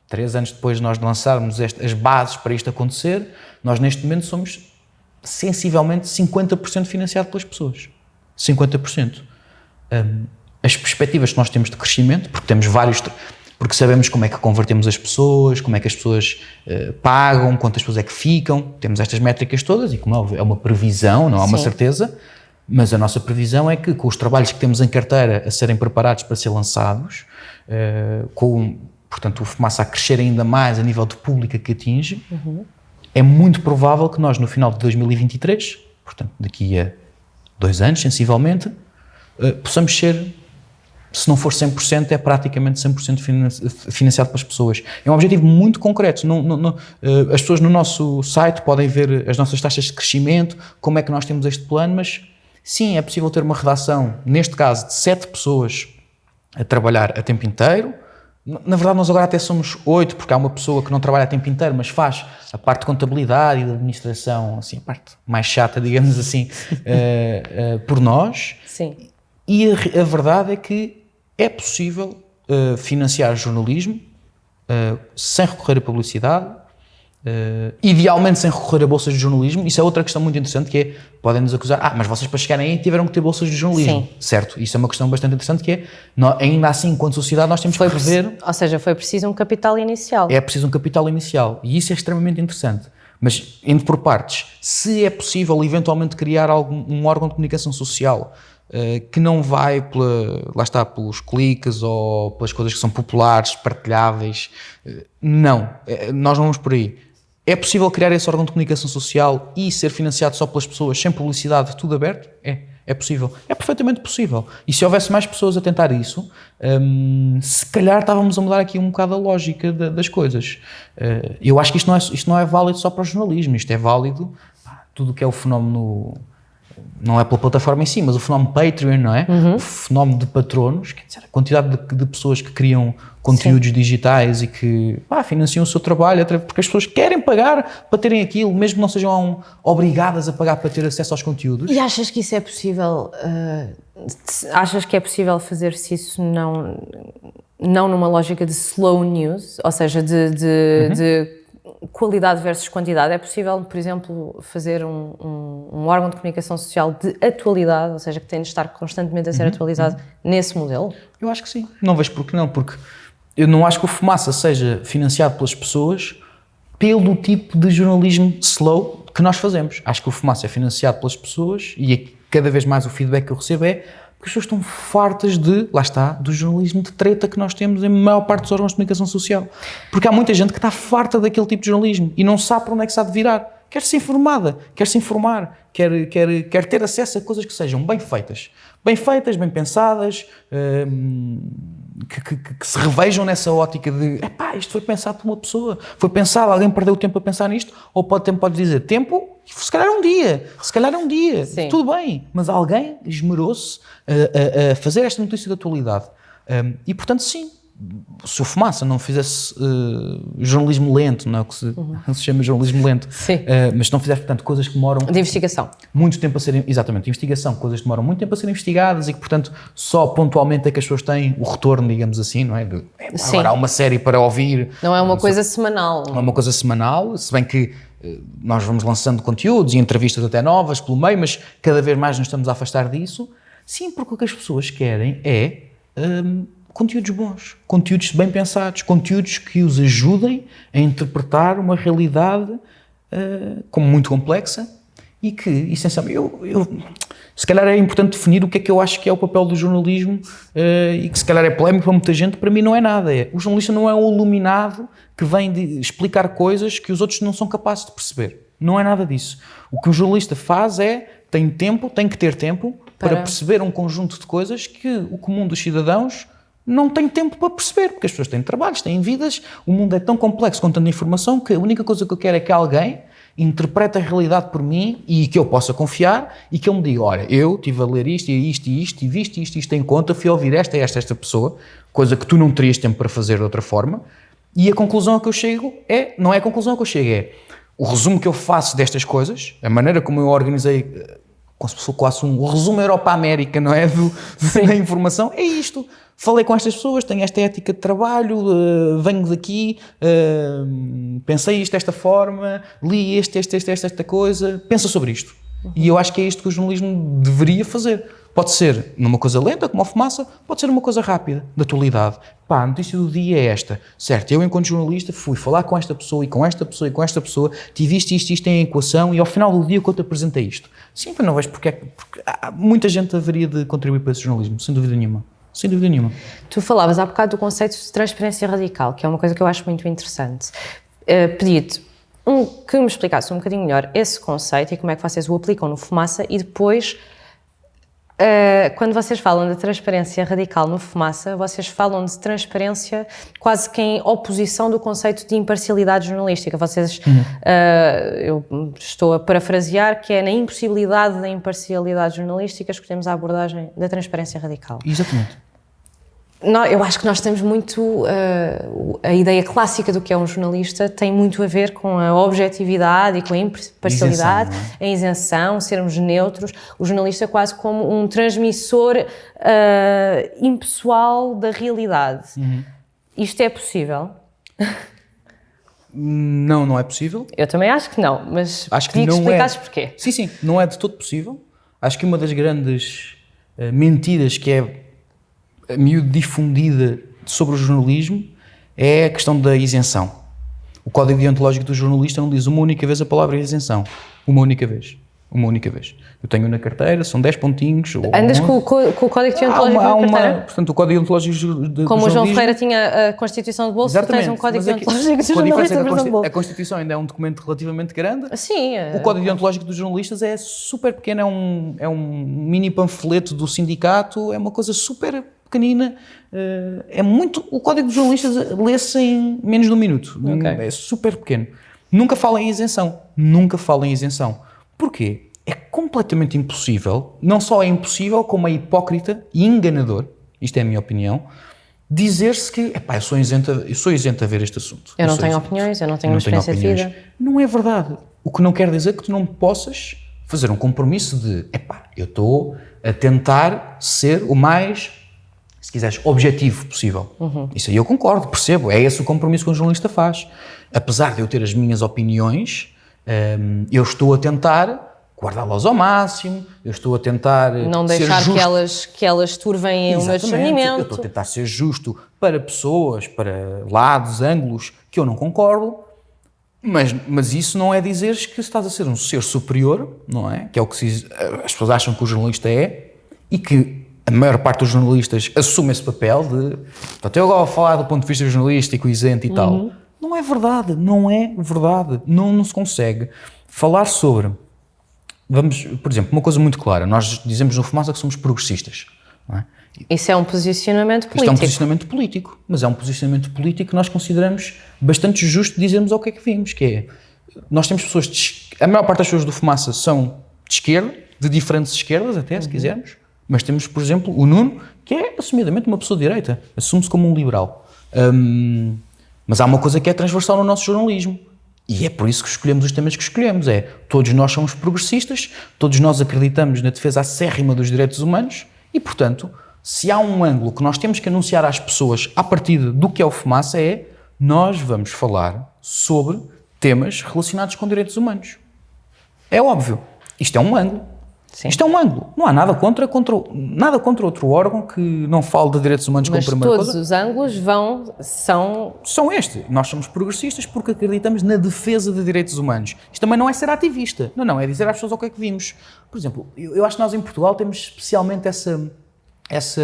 três anos depois de nós lançarmos este, as bases para isto acontecer, nós neste momento somos sensivelmente 50% financiado pelas pessoas. 50%. Um, as perspectivas que nós temos de crescimento, porque temos vários porque sabemos como é que convertemos as pessoas, como é que as pessoas uh, pagam, quantas pessoas é que ficam, temos estas métricas todas e como é é uma previsão, não é uma certeza, mas a nossa previsão é que com os trabalhos que temos em carteira a serem preparados para ser lançados, uh, com, portanto, o Fumaça a crescer ainda mais a nível de pública que atinge, uhum. é muito provável que nós no final de 2023, portanto daqui a dois anos sensivelmente, uh, possamos ser se não for 100%, é praticamente 100% financiado pelas pessoas. É um objetivo muito concreto. Não, não, não, eh, as pessoas no nosso site podem ver as nossas taxas de crescimento, como é que nós temos este plano, mas sim, é possível ter uma redação, neste caso, de 7 pessoas a trabalhar a tempo inteiro. Na verdade, nós agora até somos oito, porque há uma pessoa que não trabalha a tempo inteiro, mas faz a parte de contabilidade e de administração, assim, a parte mais chata, digamos assim, uh, uh, por nós. Sim. E a, a verdade é que é possível uh, financiar jornalismo uh, sem recorrer a publicidade, uh, idealmente sem recorrer a bolsas de jornalismo. Isso é outra questão muito interessante que é, podem nos acusar, ah, mas vocês para chegarem aí tiveram que ter bolsas de jornalismo. Sim. Certo, isso é uma questão bastante interessante que é, nós, ainda assim, enquanto sociedade, nós temos que rever... Ou seja, foi preciso um capital inicial. É preciso um capital inicial e isso é extremamente interessante. Mas, indo por partes, se é possível eventualmente criar algum, um órgão de comunicação social que não vai pela, lá está, pelos cliques ou pelas coisas que são populares, partilháveis. Eh, não, eh, nós vamos por aí. É possível criar esse órgão de comunicação social e ser financiado só pelas pessoas, sem publicidade, tudo aberto? É, é possível. É perfeitamente possível. E se houvesse mais pessoas a tentar isso, hum, se calhar estávamos a mudar aqui um bocado a lógica das coisas. Uh, eu acho que isto não, é, isto não é válido só para o jornalismo, isto é válido pá, tudo o que é o fenómeno não é pela plataforma em si, mas o fenómeno Patreon, não é? Uhum. O fenómeno de patronos, quer dizer, a quantidade de, de pessoas que criam conteúdos Sim. digitais e que pá, financiam o seu trabalho, porque as pessoas querem pagar para terem aquilo, mesmo que não sejam obrigadas a pagar para ter acesso aos conteúdos. E achas que isso é possível? Uh, achas que é possível fazer-se isso não, não numa lógica de slow news, ou seja, de, de, uhum. de qualidade versus quantidade. É possível, por exemplo, fazer um, um, um, órgão de comunicação social de atualidade, ou seja, que tem de estar constantemente a ser uhum, atualizado uhum. nesse modelo? Eu acho que sim. Não vejo por que não, porque eu não acho que o Fumaça seja financiado pelas pessoas pelo tipo de jornalismo slow que nós fazemos. Acho que o Fumaça é financiado pelas pessoas e é cada vez mais o feedback que eu recebo é porque as pessoas estão fartas de, lá está, do jornalismo de treta que nós temos em maior parte dos órgãos de comunicação social. Porque há muita gente que está farta daquele tipo de jornalismo e não sabe para onde é que se há de virar. Quer ser informada, quer se informar, quer, quer, quer ter acesso a coisas que sejam bem feitas. Bem feitas, bem pensadas, hum, que, que, que, se revejam nessa ótica de epá, isto foi pensado por uma pessoa, foi pensado, alguém perdeu o tempo a pensar nisto, ou pode, pode dizer tempo se calhar é um dia, se calhar é um dia, Sim. tudo bem, mas alguém esmerou-se a, a, a, fazer esta notícia de atualidade. Um, e portanto, sim, se o Fumaça não fizesse uh, jornalismo lento, não é o que se, uhum. se chama jornalismo lento, uh, mas se não fizesse, portanto, coisas que demoram... De investigação. Muito tempo a serem... Exatamente, investigação, coisas que demoram muito tempo a serem investigadas e que, portanto, só pontualmente é que as pessoas têm o retorno, digamos assim, não é? De, é agora há uma série para ouvir. Não é uma coisa semanal. Não é uma coisa semanal, se bem que eh, nós vamos lançando conteúdos e entrevistas até novas pelo meio, mas cada vez mais nos estamos a afastar disso. Sim, porque o que as pessoas querem é hum, conteúdos bons, conteúdos bem pensados, conteúdos que os ajudem a interpretar uma realidade uh, como muito complexa e que, essencialmente, eu, eu, se calhar é importante definir o que é que eu acho que é o papel do jornalismo uh, e que se calhar é polémico para muita gente, para mim não é nada. É, o jornalista não é um iluminado que vem de explicar coisas que os outros não são capazes de perceber. Não é nada disso. O que o jornalista faz é, tem tempo, tem que ter tempo para, para perceber um conjunto de coisas que o comum dos cidadãos não tem tempo para perceber, porque as pessoas têm trabalhos, têm vidas, o mundo é tão complexo com tanta informação que a única coisa que eu quero é que alguém interprete a realidade por mim e que eu possa confiar e que ele me diga, olha, eu estive a ler isto e isto e isto e visto isto e isto em conta, fui a ouvir esta e esta esta pessoa, coisa que tu não terias tempo para fazer de outra forma, e a conclusão a que eu chego é, não é a conclusão a que eu chego, é o resumo que eu faço destas coisas, a maneira como eu organizei, como se fosse quase um resumo Europa-América, não é? Do, da informação, é isto. Falei com estas pessoas, tenho esta ética de trabalho, uh, venho daqui, uh, pensei isto desta forma, li este, este, este, esta, esta coisa, pensa sobre isto. Uhum. E eu acho que é isto que o jornalismo deveria fazer. Pode ser numa coisa lenta, como a fumaça, pode ser numa coisa rápida, de atualidade. Pá, a notícia do dia é esta. Certo, eu, enquanto jornalista, fui falar com esta pessoa e com esta pessoa e com esta pessoa, tive isto, isto, isto em equação e ao final do dia eu te apresentei isto. Sim, não vejo porque, é há, muita gente haveria de contribuir para esse jornalismo, sem dúvida nenhuma. Sem dúvida nenhuma. Tu falavas há bocado do conceito de transparência radical, que é uma coisa que eu acho muito interessante. Uh, Pedi-te um, que me explicasse um bocadinho melhor esse conceito e como é que vocês o aplicam no Fumaça e depois Uh, quando vocês falam de transparência radical no Fumaça, vocês falam de transparência quase que em oposição do conceito de imparcialidade jornalística. Vocês, uhum. uh, eu estou a parafrasear, que é na impossibilidade da imparcialidade jornalística escolhemos a abordagem da transparência radical. Exatamente eu acho que nós temos muito. Uh, a ideia clássica do que é um jornalista tem muito a ver com a objetividade e com a imparcialidade, isenção, é? a isenção, sermos neutros. O jornalista é quase como um transmissor uh, impessoal da realidade. Uhum. Isto é possível? Não, não é possível. Eu também acho que não, mas acho que, não que é. porquê. Sim, sim, não é de todo possível. Acho que uma das grandes uh, mentiras que é miúdo difundida sobre o jornalismo é a questão da isenção. O código deontológico do jornalista não diz uma única vez a palavra isenção. Uma única vez. Uma única vez. Eu tenho na carteira, são 10 pontinhos. Andas com, com, com, o código deontológico há uma, na carteira? Uma, portanto, o código deontológico de Como o João Ferreira tinha a Constituição de Bolsa, tens um código é deontológico de jornalista a, Consti a Constituição ainda é um documento relativamente grande. Sim. É... O código deontológico dos jornalistas é super pequeno, é um, é um mini panfleto do sindicato, é uma coisa super pequenina, uh, é muito. O código de jornalistas lê-se em menos de um minuto. Okay. É super pequeno. Nunca fala em isenção. Nunca fala em isenção. Porquê? É completamente impossível, não só é impossível, como é hipócrita e enganador, isto é a minha opinião, dizer-se que, epá, eu sou isento, eu sou isento a ver este assunto. Eu, eu não tenho isento. opiniões, eu não tenho uma experiência de vida. Não é verdade. O que não quer dizer que tu não possas fazer um compromisso de, epá, eu estou a tentar ser o mais se quiseres, objetivo possível. Uhum. Isso aí eu concordo, percebo, é esse o compromisso que um jornalista faz. Apesar de eu ter as minhas opiniões, um, eu estou a tentar guardá-las ao máximo, eu estou a tentar Não deixar que elas, que elas turvem o meu discernimento. Eu estou a tentar ser justo para pessoas, para lados, ângulos que eu não concordo, mas, mas isso não é dizer que estás a ser um ser superior, não é? Que é o que se, as pessoas acham que o jornalista é, e que a maior parte dos jornalistas assume esse papel de portanto, eu agora vou falar do ponto de vista jornalístico, isento e uhum. tal. Não é verdade, não é verdade. Não, não se consegue falar sobre. Vamos, por exemplo, uma coisa muito clara: nós dizemos no Fumaça que somos progressistas. É? Isso é um posicionamento político. Isto é um posicionamento político, mas é um posicionamento político que nós consideramos bastante justo dizermos ao que é que vimos, que é, nós temos pessoas, de, a maior parte das pessoas do Fumaça são de esquerda, de diferentes esquerdas até, se uhum. quisermos, mas temos, por exemplo, o Nuno, que é assumidamente uma pessoa de direita, assume-se como um liberal. Um, mas há uma coisa que é transversal no nosso jornalismo. E é por isso que escolhemos os temas que escolhemos. É, todos nós somos progressistas, todos nós acreditamos na defesa acérrima dos direitos humanos e, portanto, se há um ângulo que nós temos que anunciar às pessoas a partir do que é o fumaça é nós vamos falar sobre temas relacionados com direitos humanos. É óbvio. Isto é um ângulo. Sim. Isto é um ângulo. Não há nada contra, contra, nada contra outro órgão que não fale de direitos humanos Mas como primeira todos os ângulos vão, são... São este. Nós somos progressistas porque acreditamos na defesa de direitos humanos. Isto também não é ser ativista. Não, não. É dizer às pessoas o que é que vimos. Por exemplo, eu, eu acho que nós em Portugal temos especialmente essa... essa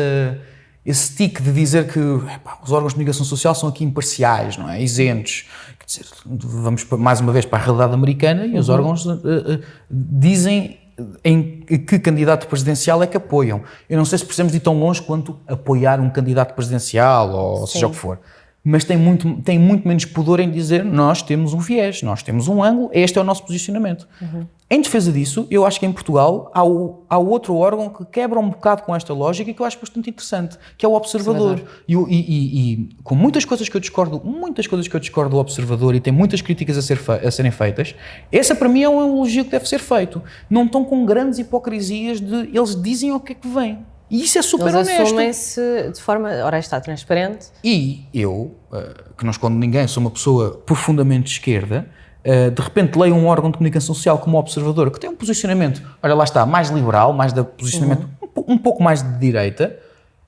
esse tique de dizer que epá, os órgãos de comunicação social são aqui imparciais, não é? Isentos. Quer dizer, vamos mais uma vez para a realidade americana e uhum. os órgãos uh, uh, dizem em que candidato presidencial é que apoiam. Eu não sei se precisamos ir tão longe quanto apoiar um candidato presidencial ou Sim. seja o que for. Mas tem muito, tem muito menos pudor em dizer nós temos um viés, nós temos um ângulo, este é o nosso posicionamento. Uhum. Em defesa disso, eu acho que em Portugal há, o, há outro órgão que quebra um bocado com esta lógica e que eu acho bastante interessante, que é o Observador. E, e, e, e, com muitas coisas que eu discordo, muitas coisas que eu discordo do Observador e tem muitas críticas a, ser a serem feitas, essa para mim é um elogio que deve ser feito. Não estão com grandes hipocrisias de eles dizem o que é que vem. E isso é super Eles honesto. Assumem-se de forma, ora está, transparente. E eu, eh, que não escondo ninguém, sou uma pessoa profundamente de esquerda, eh, de repente leio um órgão de comunicação social como Observador, que tem um posicionamento, olha lá está, mais liberal, mais de posicionamento uhum. um, um, pouco mais de direita,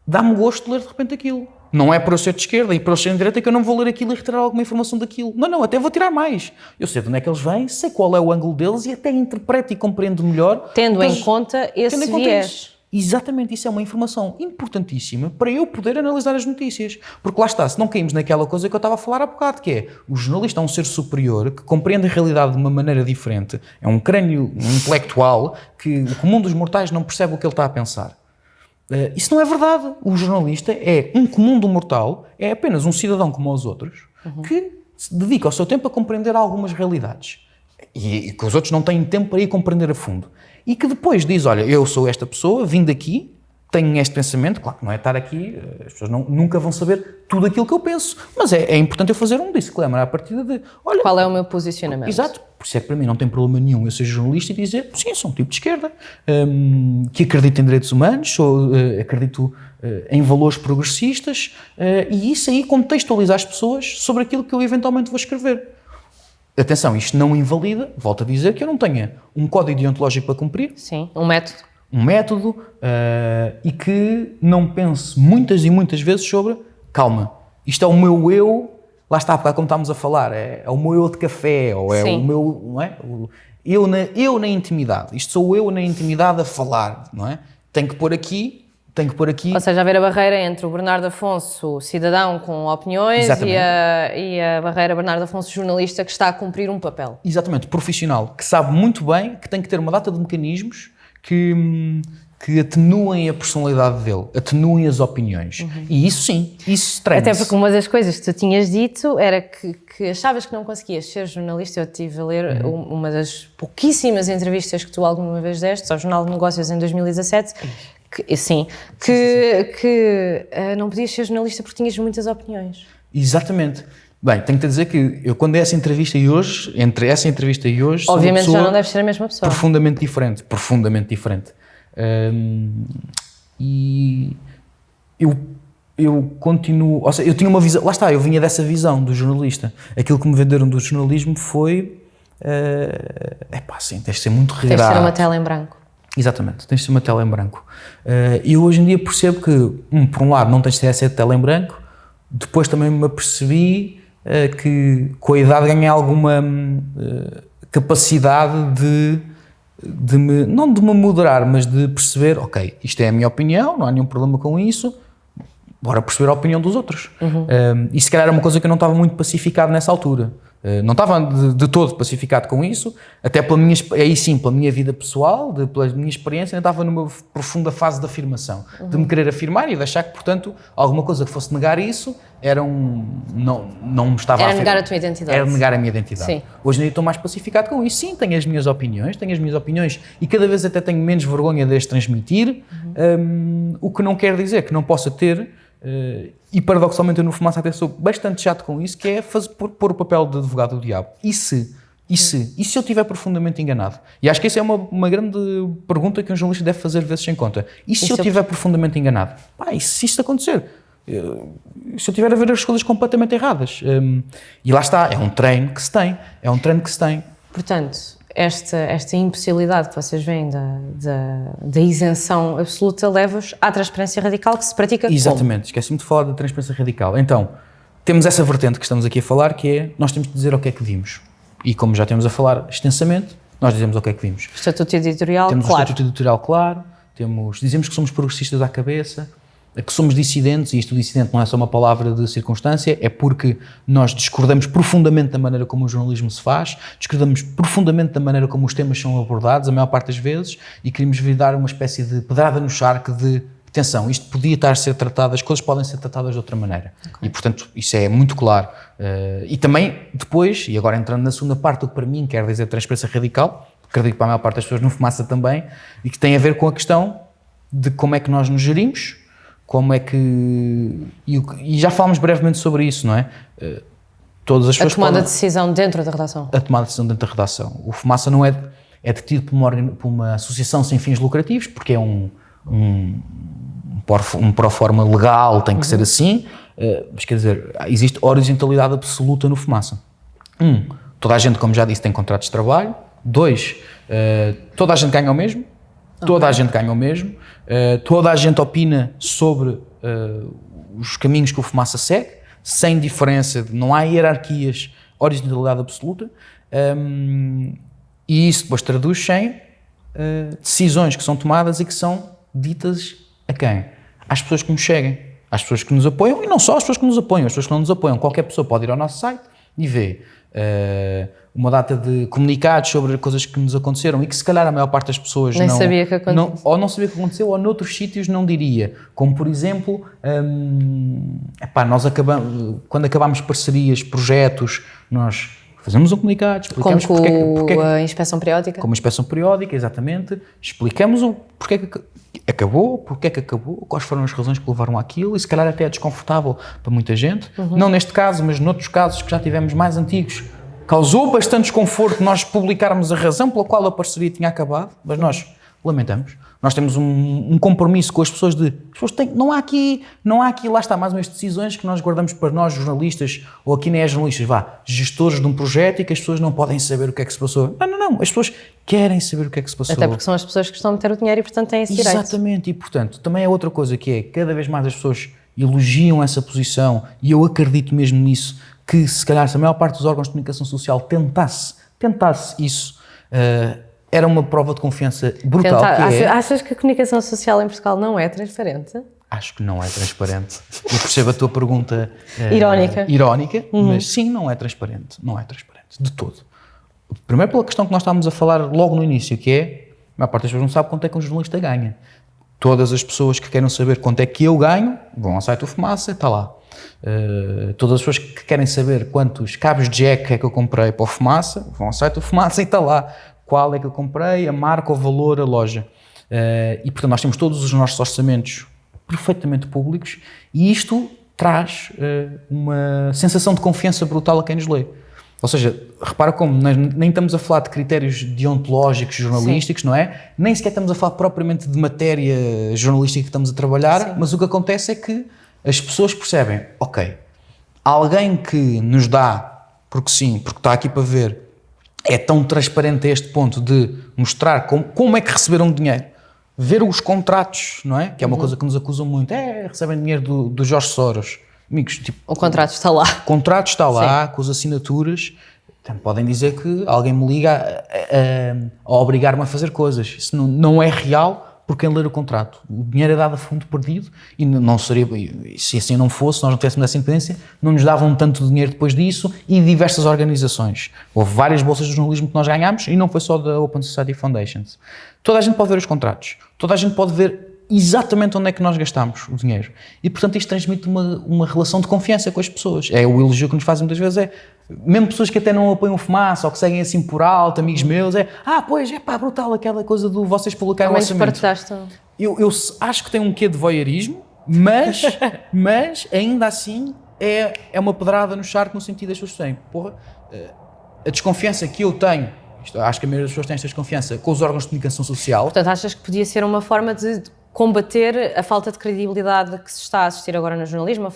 dá-me gosto de ler de repente aquilo. Não é para eu ser de esquerda e para eu ser de direita que eu não vou ler aquilo e retirar alguma informação daquilo. Não, não, até vou tirar mais. Eu sei de onde é que eles vêm, sei qual é o ângulo deles e até interpreto e compreendo melhor. Tendo em conta esse tendo em conta viés. Isso. Exatamente, isso é uma informação importantíssima para eu poder analisar as notícias. Porque lá está, se não caímos naquela coisa que eu estava a falar há bocado, que é o jornalista é um ser superior que compreende a realidade de uma maneira diferente, é um crânio intelectual que o comum dos mortais não percebe o que ele está a pensar. Uh, isso não é verdade. O jornalista é um comum do mortal, é apenas um cidadão como os outros, uhum. que se dedica o seu tempo a compreender algumas realidades. E, e que os outros não têm tempo para ir compreender a fundo e que depois diz: Olha, eu sou esta pessoa, vim daqui, tenho este pensamento. Claro que não é estar aqui, eh, as pessoas não, nunca vão saber tudo aquilo que eu penso, mas é, é importante eu fazer um disclaimer à partida de: Olha. Qual é o meu posicionamento? Exato, por isso é que para mim não tem problema nenhum eu ser jornalista e dizer: Sim, sou um tipo de esquerda, um, que acredito em direitos humanos, sou, uh, acredito uh, em valores progressistas, uh, e isso aí contextualiza as pessoas sobre aquilo que eu eventualmente vou escrever. Atenção, isto não invalida, volto a dizer, que eu não tenha um código deontológico para cumprir. Sim, um método. Um método uh, e que não pense muitas e muitas vezes sobre, calma, isto é o meu eu, lá está, como estávamos a falar, é, é o meu eu de café, ou é Sim. o meu, não é? Eu na, eu na intimidade, isto sou eu na intimidade a falar, não é? Tenho que pôr aqui tenho que pôr aqui. Ou seja, haver a barreira entre o Bernardo Afonso, cidadão com opiniões, e a, e a, barreira Bernardo Afonso, jornalista, que está a cumprir um papel. Exatamente, profissional, que sabe muito bem que tem que ter uma data de mecanismos que, que atenuem a personalidade dele, atenuem as opiniões. Uhum. E isso sim, isso treina Até porque uma das coisas que tu tinhas dito era que, que achavas que não conseguias ser jornalista. Eu estive a ler uhum. uma das pouquíssimas entrevistas que tu alguma vez deste ao Jornal de Negócios em 2017 que, sim, que, que uh, não podias ser jornalista porque tinhas muitas opiniões. Exatamente. Bem, tenho que te dizer que eu, quando é essa entrevista e hoje, entre essa entrevista e hoje, obviamente já não deve ser a mesma pessoa. Profundamente diferente, profundamente diferente. Um, e eu, eu continuo, ou seja, eu tinha uma visão, lá está, eu vinha dessa visão do jornalista. Aquilo que me venderam do jornalismo foi, é uh, pá, assim, tens de ser muito regrado. Tens de ser uma tela em branco. Exatamente, tens de ter uma tela em branco. Uh, e eu hoje em dia percebo que, um, por um lado, não tens de ter essa tela em branco, depois também me apercebi uh, que com a idade ganhei alguma uh, capacidade de, de me, não de me moderar, mas de perceber, ok, isto é a minha opinião, não há nenhum problema com isso, bora perceber a opinião dos outros. Uhum. e se calhar era uma coisa que eu não estava muito pacificado nessa altura. Eh, não estava de, de, todo pacificado com isso, até pela minha, aí sim, pela minha vida pessoal, de, pela minha experiência, ainda estava numa profunda fase de afirmação, uhum. de me querer afirmar e de achar que, portanto, alguma coisa que fosse negar isso era um. não, não me estava Era a negar a tua identidade. Era negar a minha identidade. Sim. Hoje em dia estou mais pacificado com isso. Sim, tenho as minhas opiniões, tenho as minhas opiniões e cada vez até tenho menos vergonha de as transmitir, uhum. um, o que não quer dizer que não possa ter Uh, e paradoxalmente eu no Fumaça até sou bastante chato com isso, que é fazer, pôr, pôr o papel de advogado do diabo. E se? E se? E se eu estiver profundamente enganado? E acho que essa é uma, uma grande pergunta que um jornalista deve fazer vezes sem conta. E se, e eu estiver eu... profundamente enganado? Pá, e se isto acontecer? Eu, se eu estiver a ver as coisas completamente erradas? Um, e lá está, é um treino que se tem. É um treino que se tem. Portanto, esta, esta impossibilidade que vocês veem da, da, da isenção absoluta leva-vos à transparência radical que se pratica Exatamente, esqueci-me de falar da transparência radical. Então, temos essa vertente que estamos aqui a falar, que é, nós temos de dizer o que é que vimos. E como já temos a falar extensamente, nós dizemos o que é que vimos. Estatuto editorial temos claro. Temos o estatuto editorial claro, temos, dizemos que somos progressistas à cabeça, que somos dissidentes, e isto dissidente não é só uma palavra de circunstância, é porque nós discordamos profundamente da maneira como o jornalismo se faz, discordamos profundamente da maneira como os temas são abordados, a maior parte das vezes, e queríamos vir dar uma espécie de pedrada no charque de atenção, isto podia estar a ser tratado, as coisas podem ser tratadas de outra maneira. Okay. E, portanto, isso é muito claro. Uh, e também, depois, e agora entrando na segunda parte, o que para mim quer dizer transparência radical, acredito que para a maior parte das pessoas no Fumaça também, e que tem a ver com a questão de como é que nós nos gerimos, como é que. E, e, já falámos brevemente sobre isso, não é? Eh, todas as a tomada podem, de decisão dentro da redação. A tomada de decisão dentro da redação. O Fumaça não é, é detido por uma, por uma associação sem fins lucrativos, porque é um, um, um pró-forma legal, tem que uhum. ser assim, uh, mas quer dizer, existe horizontalidade absoluta no Fumaça. Um, toda a gente, como já disse, tem contratos de trabalho. Dois, uh, toda a gente ganha o mesmo. Toda a gente ganha o mesmo, uh, toda a gente opina sobre uh, os caminhos que o Fumaça segue, sem diferença, não há hierarquias, horizontalidade absoluta, um, ehm, e isso depois traduz em uh, decisões que são tomadas e que são ditas a quem? Às pessoas que nos seguem, às pessoas que nos apoiam e não só às pessoas que nos apoiam, as pessoas que não nos apoiam. Qualquer pessoa pode ir ao nosso site e ver uma data de comunicados sobre coisas que nos aconteceram e que se calhar a maior parte das pessoas Nem não, sabia que aconteceu. não ou não sabia que aconteceu ou noutros sítios não diria. Como por exemplo, hum, epá, nós acabamos, quando acabamos parcerias, projetos, nós fazemos um comunicado, Como explicamos com porque, é que- porque é que a inspeção periódica? como inspeção periódica, exatamente, explicamos o porque é que acabou, porque é que acabou, quais foram as razões que levaram àquilo? E se calhar até é desconfortável para muita gente. Não neste caso, mas noutros casos que já tivemos mais antigos, causou bastante desconforto nós publicarmos a razão pela qual a parceria tinha acabado, mas nós lamentamos. Nós temos um, um compromisso com as pessoas de as pessoas têm, não há aqui, não há aqui, lá está mais umas decisões que nós guardamos para nós jornalistas, ou aqui nem é jornalistas, vá, gestores de um projeto e que as pessoas não podem saber o que é que se passou. Não, não, não, as pessoas querem saber o que é que se passou. Até porque são as pessoas que estão a meter o dinheiro e, portanto, têm esse direito. Exatamente, e portanto, também é outra coisa que é, cada vez mais as pessoas elogiam essa posição e eu acredito mesmo nisso, que se calhar se a maior parte dos órgãos de comunicação social tentasse, tentasse isso, eh, era uma prova de confiança brutal, Tentar- que é, achas, que a comunicação social em Portugal não é transparente? acho que não é transparente. Eu percebo a tua pergunta eh, Irónica. irónica, mas sim, não é transparente, não é transparente, de todo. Primeiro pela questão que nós estávamos a falar logo no início, que é, a maior parte das pessoas não sabe quanto é que um jornalista ganha. Todas as pessoas que querem saber quanto é que eu ganho, vão ao site do Fumaça, está lá. Uh, todas as pessoas que querem saber quantos cabos de jack é que eu comprei para o Fumaça, vão ao site do Fumaça e está lá. Qual é que eu comprei, a marca, o valor, a loja. Uh, e portanto nós temos todos os nossos orçamentos perfeitamente públicos e isto traz uh, uma sensação de confiança brutal a quem nos lê. Ou seja, repara como nós nem estamos a falar de critérios deontológicos jornalísticos, não é? Nem sequer estamos a falar propriamente de matéria jornalística que estamos a trabalhar, Sim. mas o que acontece é que as pessoas percebem, ok, alguém que nos dá, porque sim, porque está aqui para ver, é tão transparente a este ponto de mostrar como, como é que receberam dinheiro, ver os contratos, não é? Que é uma coisa que nos acusam muito, é, recebem dinheiro do, do Jorge Soros. Amigos, tipo, O contrato está lá. o contrato está lá, com as assinaturas. Então, podem dizer que alguém me liga a, a- a obrigar-me a fazer coisas. Isso não, não é real por quem ler o contrato. O dinheiro é dado a fundo perdido e não seria. Se assim não fosse, nós não tivéssemos essa independência, não nos davam tanto dinheiro depois disso e diversas organizações. Houve várias bolsas de jornalismo que nós ganhámos e não foi só da Open Society Foundations. Toda a gente pode ver os contratos, toda a gente pode ver exatamente onde é que nós gastamos o dinheiro. E, portanto, isto transmite uma, uma relação de confiança com as pessoas. É o elogio que nos fazem muitas vezes, é mesmo pessoas que até não apoiam fumaça ou que seguem assim por alto, amigos meus, é ah, pois, é pá, brutal aquela coisa do vocês publicarem o orçamento. Eu, eu acho que tem um quê de voyeurismo, mas, mas ainda assim é, é uma pedrada no charco no sentido das pessoas têm, porra, eh, a desconfiança que eu tenho, isto, acho que a maioria das pessoas tem esta desconfiança com os órgãos de comunicação social, Portanto, achas que podia ser uma forma de combater a falta de credibilidade que se está a assistir agora no jornalismo,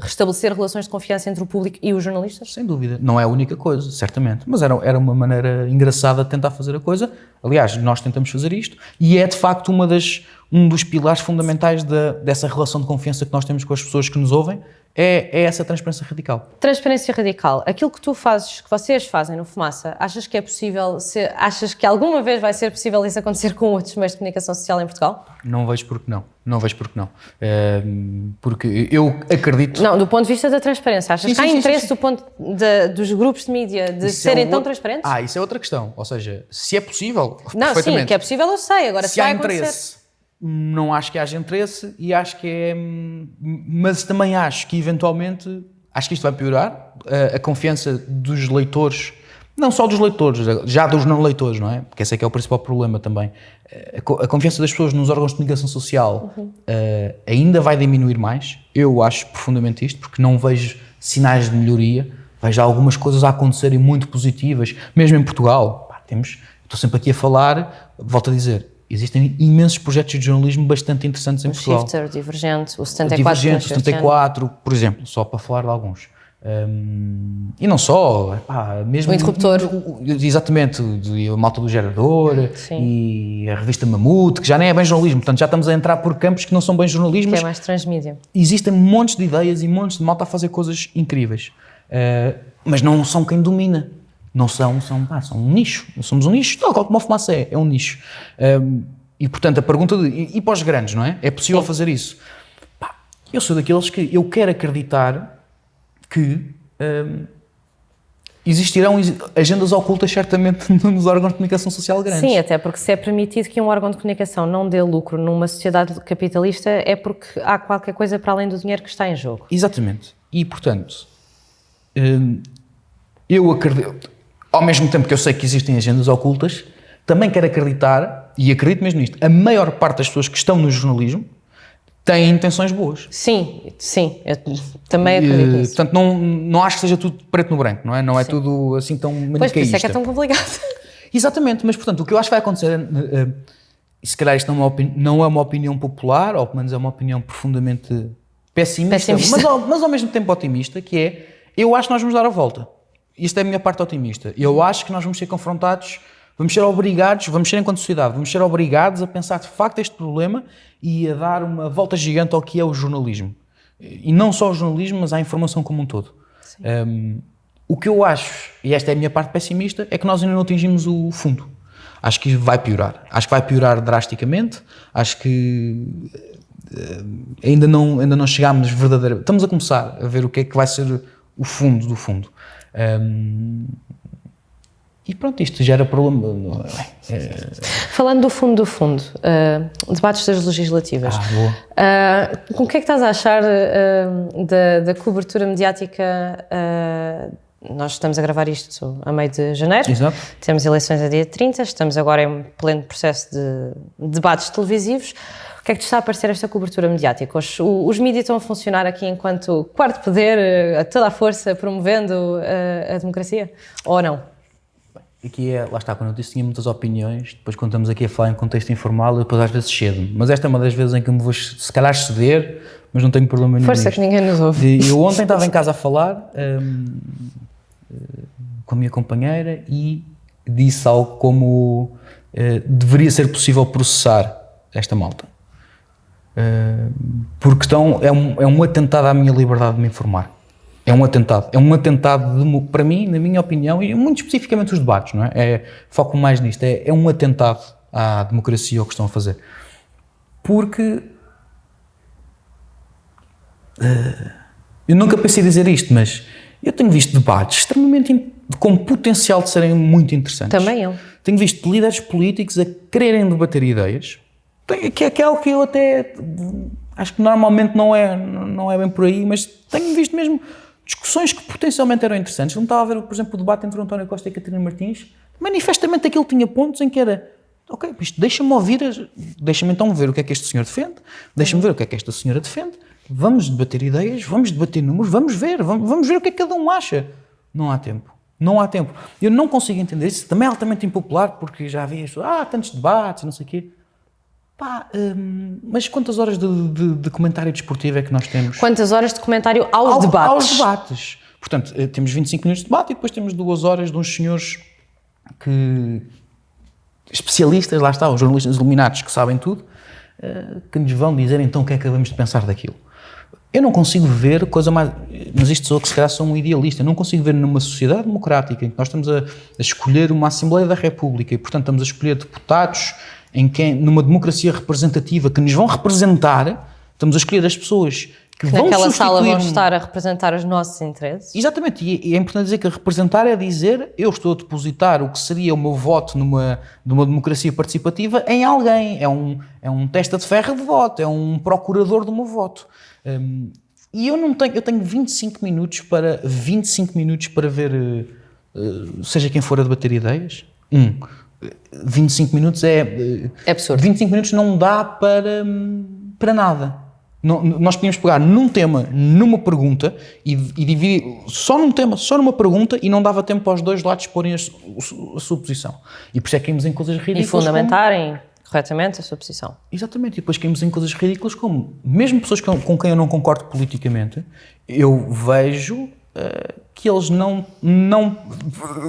restabelecer relações de confiança entre o público e os jornalistas? Sem dúvida. Não é a única coisa, certamente. Mas era, era uma maneira engraçada de tentar fazer a coisa. Aliás, nós tentamos fazer isto e é de facto uma das, um dos pilares fundamentais da, dessa relação de confiança que nós temos com as pessoas que nos ouvem. É, é essa transparência radical. Transparência radical. Aquilo que tu fazes, que vocês fazem no Fumaça, achas que é possível, ser, achas que alguma vez vai ser possível isso acontecer com outros meios de comunicação social em Portugal? Não vejo porque não. Não vejo porque não. Ehm, porque eu acredito. Não, do ponto de vista da transparência. Achas Sim, que há sim, interesse sim. do ponto de- dos grupos de mídia de Isso é serem um tão outro- transparentes? Ah, isso é outra questão. Ou seja, se é possível, não, sim, que é possível eu sei, agora se, se há vai acontecer. Não acho que haja interesse e acho que é. hum, Mas também acho que eventualmente. Acho que isto vai piorar a, a confiança dos leitores, não só dos leitores, já dos não leitores, não é? Porque esse é que é o principal problema também. A, a confiança das pessoas nos órgãos de comunicação social eh, ainda vai diminuir mais. Eu acho profundamente isto, porque não vejo sinais de melhoria. Vejo algumas coisas a acontecerem muito positivas, mesmo em Portugal. Pá, temos, estou sempre aqui a falar, volto a dizer, existem imensos projetos de jornalismo bastante interessantes em O Portugal. Shifter, o Divergente, o O 74. Divergente, ano. 74, por exemplo, só para falar de alguns. Hum, e não só, mesmo O Interruptor. o- o- exatamente, o- a malta do gerador Sim. e a revista Mamute, que já nem é bem jornalismo, portanto já estamos a entrar por campos que não são bem jornalismo, Que é mais transmídia. existem montes de ideias e montes de malta a fazer coisas incríveis. Uh, mas não são quem domina. Não são, são, pá, são um nicho. Nós somos um nicho, tal qual como a fumaça é, é um nicho. Um, e portanto a pergunta de, e, e para os grandes, não é? É possível Sim. fazer isso? Pá, eu sou daqueles que eu quero acreditar que hum, existirão agendas ocultas certamente nos órgãos de comunicação social grandes. Sim, até porque se é permitido que um órgão de comunicação não dê lucro numa sociedade capitalista é porque há qualquer coisa para além do dinheiro que está em jogo. Exatamente. E, portanto, hum, eu acredito, ao mesmo tempo que eu sei que existem agendas ocultas, também quero acreditar, e acredito mesmo nisto, a maior parte das pessoas que estão no jornalismo têm intenções boas. Sim, sim, eu também acredito nisso. Portanto, não, não acho que seja tudo preto no branco, não é? Não é sim. tudo assim tão maniqueísta. Pois, por isso é que é tão complicado. Exatamente, mas portanto, o que eu acho que vai acontecer, uh, e se calhar isto não é, uma não é uma opinião popular, ou pelo menos é uma opinião profundamente pessimista, pessimista. Mas, ao, mas ao mesmo tempo otimista, que é, eu acho que nós vamos dar a volta. Isto é a minha parte otimista. Eu acho que nós vamos ser confrontados Vamos ser obrigados, vamos ser enquanto sociedade, vamos ser obrigados a pensar de facto este problema e a dar uma volta gigante ao que é o jornalismo. E não só o jornalismo, mas à informação como um todo. Um, o que eu acho, e esta é a minha parte pessimista, é que nós ainda não atingimos o fundo. Acho que vai piorar. Acho que vai piorar drasticamente. Acho que uh, ainda não, ainda não chegámos verdadeiramente. Estamos a começar a ver o que é que vai ser o fundo do fundo. Um, e pronto, isto gera problema. É... Falando do fundo do fundo, uh, debates das legislativas, ah, uh, com o que é que estás a achar uh, da, da, cobertura mediática? nós estamos a gravar isto a meio de janeiro, Exato. temos eleições a dia 30, estamos agora em pleno processo de debates televisivos. O que é que te está a parecer esta cobertura mediática? Os, os mídias estão a funcionar aqui enquanto quarto poder, a toda a força, promovendo a democracia? Ou não? aqui é, lá está, quando eu disse tinha muitas opiniões, depois quando estamos aqui a falar em contexto informal, eu depois às vezes cedo Mas esta é uma das vezes em que me vou, se calhar, ceder, mas não tenho problema nenhum. Força, nisto. que ninguém nos ouve. eu ontem estava em casa a falar um, com a minha companheira e disse algo como uh, deveria ser possível processar esta malta. Uh, porque estão, é, um, é um atentado à minha liberdade de me informar. É um atentado. É um atentado, de, para mim, na minha opinião, e muito especificamente os debates, não é? é foco mais nisto. É, é um atentado à democracia o que estão a fazer. Porque. Uh, eu nunca pensei dizer isto, mas eu tenho visto debates extremamente com potencial de serem muito interessantes. Também eu. Tenho visto líderes políticos a quererem debater ideias, que é, que é algo que eu até acho que normalmente não é, não é bem por aí, mas tenho visto mesmo discussões que potencialmente eram interessantes. Não estava a ver, por exemplo, o debate entre o António Costa e a Catarina Martins. Manifestamente aquilo tinha pontos em que era ok, isto deixa-me ouvir, deixa-me então ver o que é que este senhor defende, deixa-me ver o que é que esta senhora defende, vamos debater ideias, vamos debater números, vamos ver, vamos, vamos ver o que é que cada um acha. Não há tempo. Não há tempo. Eu não consigo entender isso. Também é altamente impopular, porque já havia isso, ah, tantos debates, não sei o quê. Pá, hum, mas quantas horas de, de, de, comentário desportivo é que nós temos? Quantas horas de comentário aos Ao, debates? Aos debates. Portanto, eh, temos 25 minutos de debate e depois temos duas horas de uns senhores que. especialistas, lá está, os jornalistas iluminados que sabem tudo, eh, que nos vão dizer então o que é que acabamos de pensar daquilo. Eu não consigo ver coisa mais. Mas isto sou que se calhar sou um idealista. Eu não consigo ver numa sociedade democrática em que nós estamos a, a escolher uma Assembleia da República e, portanto, estamos a escolher deputados em que, numa democracia representativa que nos vão representar, estamos a escolher as pessoas que, que vão naquela sala vão estar a representar os nossos interesses. Exatamente, e é importante dizer que representar é dizer eu estou a depositar o que seria o meu voto numa, numa democracia participativa em alguém, é um, é um testa de ferro de voto, é um procurador do meu voto. Um, e eu não tenho, eu tenho 25 minutos para 25 minutos para ver, uh, seja quem for a debater ideias. Um, 25 minutos é. É absurdo. 25 minutos não dá para, para nada. Não, nós podíamos pegar num tema, numa pergunta e, e, dividir só num tema, só numa pergunta e não dava tempo para os dois lados exporem a, a, a sua posição. E por isso é que caímos em coisas ridículas. E fundamentarem como... corretamente a sua posição. Exatamente. E depois caímos em coisas ridículas como, mesmo pessoas com, com quem eu não concordo politicamente, eu vejo que eles não, não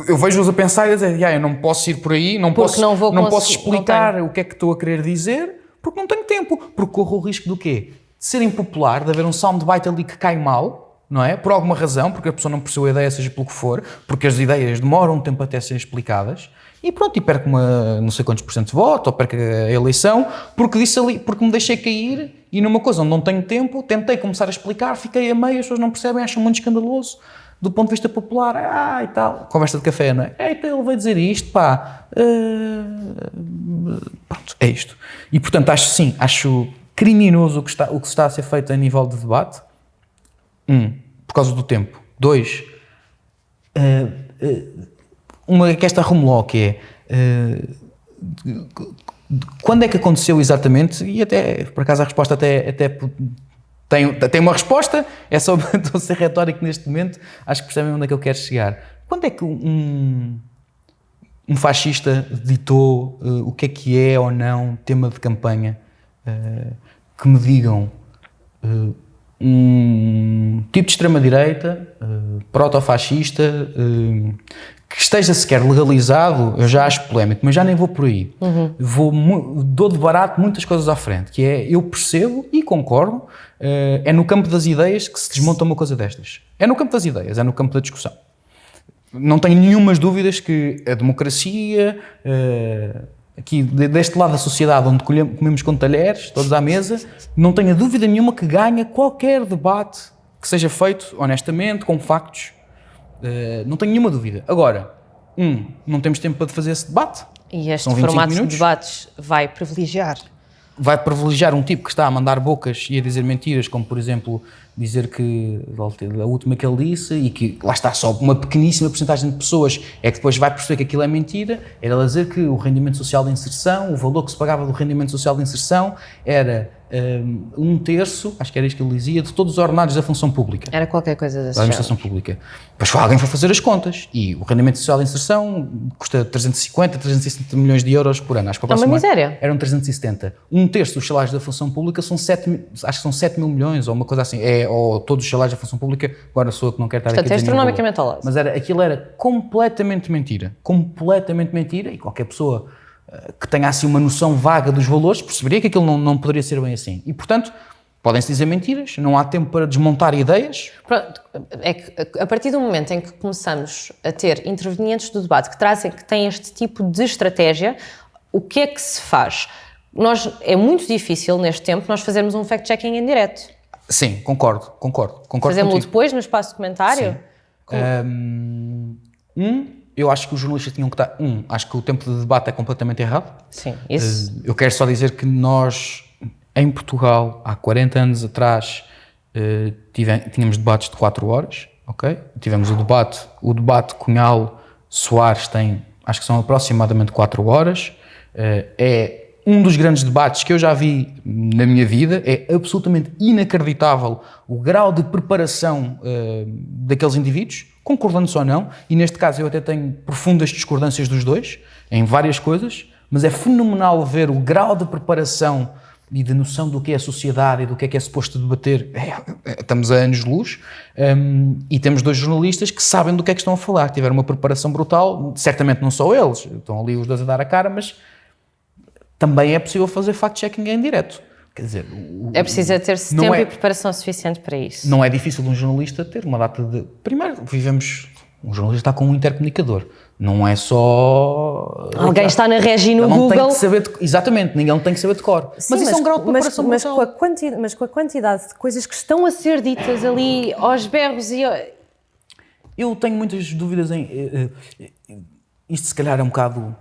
eu vejo-os a pensar e a dizer, ah, eu não posso ir por aí, não porque posso, não, vou não posso explicar não o que é que estou a querer dizer, porque não tenho tempo, porque corro o risco do quê? De ser impopular, de haver um soundbite ali que cai mal, não é? Por alguma razão, porque a pessoa não percebeu a ideia, seja pelo que for, porque as ideias demoram um tempo até serem explicadas, e pronto, e perco uma não sei quantos por cento de voto, ou perco a eleição, porque disse ali, porque me deixei cair, e numa coisa onde não tenho tempo, tentei começar a explicar, fiquei a meio, as pessoas não percebem, acham muito escandaloso, do ponto de vista popular, ah, e tal, conversa de café, não é? Então ele vai dizer isto, pá, uh, pronto, é isto. E portanto, acho sim, acho criminoso o que, está, o que está a ser feito a nível de debate, um, por causa do tempo. Dois, uh, uh, uma que esta rumuló que é uh, quando é que aconteceu exatamente? E até, por acaso, a resposta até, até tem, tem uma resposta, é só estou a ser retórico neste momento, acho que percebem onde é que eu quero chegar. Quando é que um, um fascista ditou uh, o que é que é ou não tema de campanha? Uh, que me digam um tipo de extrema-direita, uh, proto-fascista, uh, que esteja sequer legalizado, eu já acho polémico, mas já nem vou por aí. Uhum. Vou, dou de barato muitas coisas à frente, que é, eu percebo e concordo, uh, é no campo das ideias que se desmonta uma coisa destas. É no campo das ideias, é no campo da discussão. Não tenho nenhumas dúvidas que a democracia, uh, aqui deste lado da sociedade, onde comemos com talheres, todos à mesa, não tenho dúvida nenhuma que ganha qualquer debate que seja feito honestamente, com factos. Uh, não tenho nenhuma dúvida. Agora, um, não temos tempo para fazer esse debate. E este formato minutos. de debates vai privilegiar? Vai privilegiar um tipo que está a mandar bocas e a dizer mentiras, como por exemplo dizer que a última que ele disse e que lá está só uma pequeníssima porcentagem de pessoas é que depois vai perceber que aquilo é mentira, era dizer que o rendimento social de inserção, o valor que se pagava do rendimento social de inserção era um terço, acho que era isto que ele dizia, de todos os ordenados da função pública. Era qualquer coisa da administração pública. Depois foi alguém foi fazer as contas e o rendimento social de inserção custa 350, 360 milhões de euros por ano. Acho que é uma miséria. Eram 370. Um terço dos salários da função pública são 7, acho que são 7 mil milhões ou uma coisa assim. É, ou todos os salários da função pública, agora sou eu que não quero estar Portanto, aqui a dizer é astronomicamente ao lado. Mas era, aquilo era completamente mentira. Completamente mentira e qualquer pessoa que tenha assim uma noção vaga dos valores, perceberia que aquilo não, não poderia ser bem assim. E, portanto, podem-se dizer mentiras, não há tempo para desmontar ideias. Pronto, é que a partir do momento em que começamos a ter intervenientes do debate que trazem, que têm este tipo de estratégia, o que é que se faz? Nós, é muito difícil neste tempo nós fazermos um fact-checking em direto. Sim, concordo, concordo. concordo Fazemos-lo depois no espaço de comentário? Sim. Um, eu acho que os jornalistas tinham que estar. Um, acho que o tempo de debate é completamente errado. Sim, isso. Eh, eu quero só dizer que nós, em Portugal, há 40 anos atrás, eh, tínhamos debates de 4 horas, ok? Tivemos o debate, o debate Cunhal-Soares tem, acho que são aproximadamente 4 horas. Eh, é um dos grandes debates que eu já vi na minha vida. É absolutamente inacreditável o grau de preparação daqueles indivíduos concordando ou não, e neste caso eu até tenho profundas discordâncias dos dois, em várias coisas, mas é fenomenal ver o grau de preparação e de noção do que é a sociedade e do que é que é suposto debater. É, é, estamos a anos de luz um, e temos dois jornalistas que sabem do que é que estão a falar, tiveram uma preparação brutal, certamente não só eles, estão ali os dois a dar a cara, mas também é possível fazer fact-checking em direto. Quer dizer, o, é preciso ter tempo é, e preparação suficiente para isso. Não é difícil um jornalista ter uma data de. Primeiro, vivemos. Um jornalista está com um intercomunicador. Não é só. Alguém está na regi no Google. Tem que saber de, exatamente, ninguém tem que saber de cor. Sim, mas, mas, isso é um grau de preparação mas, mas com, a quantidade, mas com a quantidade de coisas que estão a ser ditas ali aos berros e. Eu tenho muitas dúvidas em. Eh, eh, isto se calhar é um bocado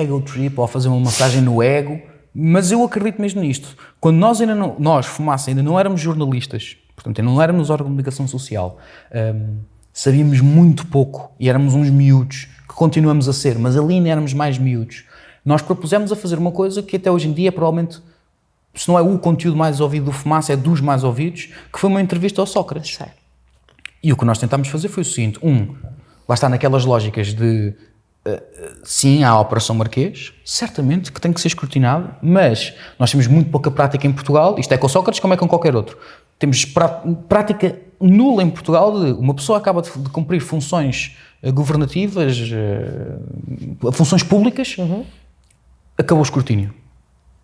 ego trip ou fazer uma massagem no ego mas eu acredito mesmo nisto. Quando nós ainda não, nós, Fumaça, ainda não éramos jornalistas, portanto, ainda não éramos órgão de comunicação social, um, sabíamos muito pouco e éramos uns miúdos, que continuamos a ser, mas ali ainda éramos mais miúdos. Nós propusemos a fazer uma coisa que até hoje em dia é provavelmente, se não é o conteúdo mais ouvido do Fumaça, é dos mais ouvidos, que foi uma entrevista ao Sócrates. Sei. E o que nós tentámos fazer foi o seguinte: um, lá está naquelas lógicas de sim, há a Operação Marquês, certamente que tem que ser escrutinado, mas nós temos muito pouca prática em Portugal, isto é com Sócrates como é com qualquer outro. Temos prática nula em Portugal de uma pessoa acaba de, cumprir funções eh, governativas, eh, funções públicas, uhum. acabou o escrutínio.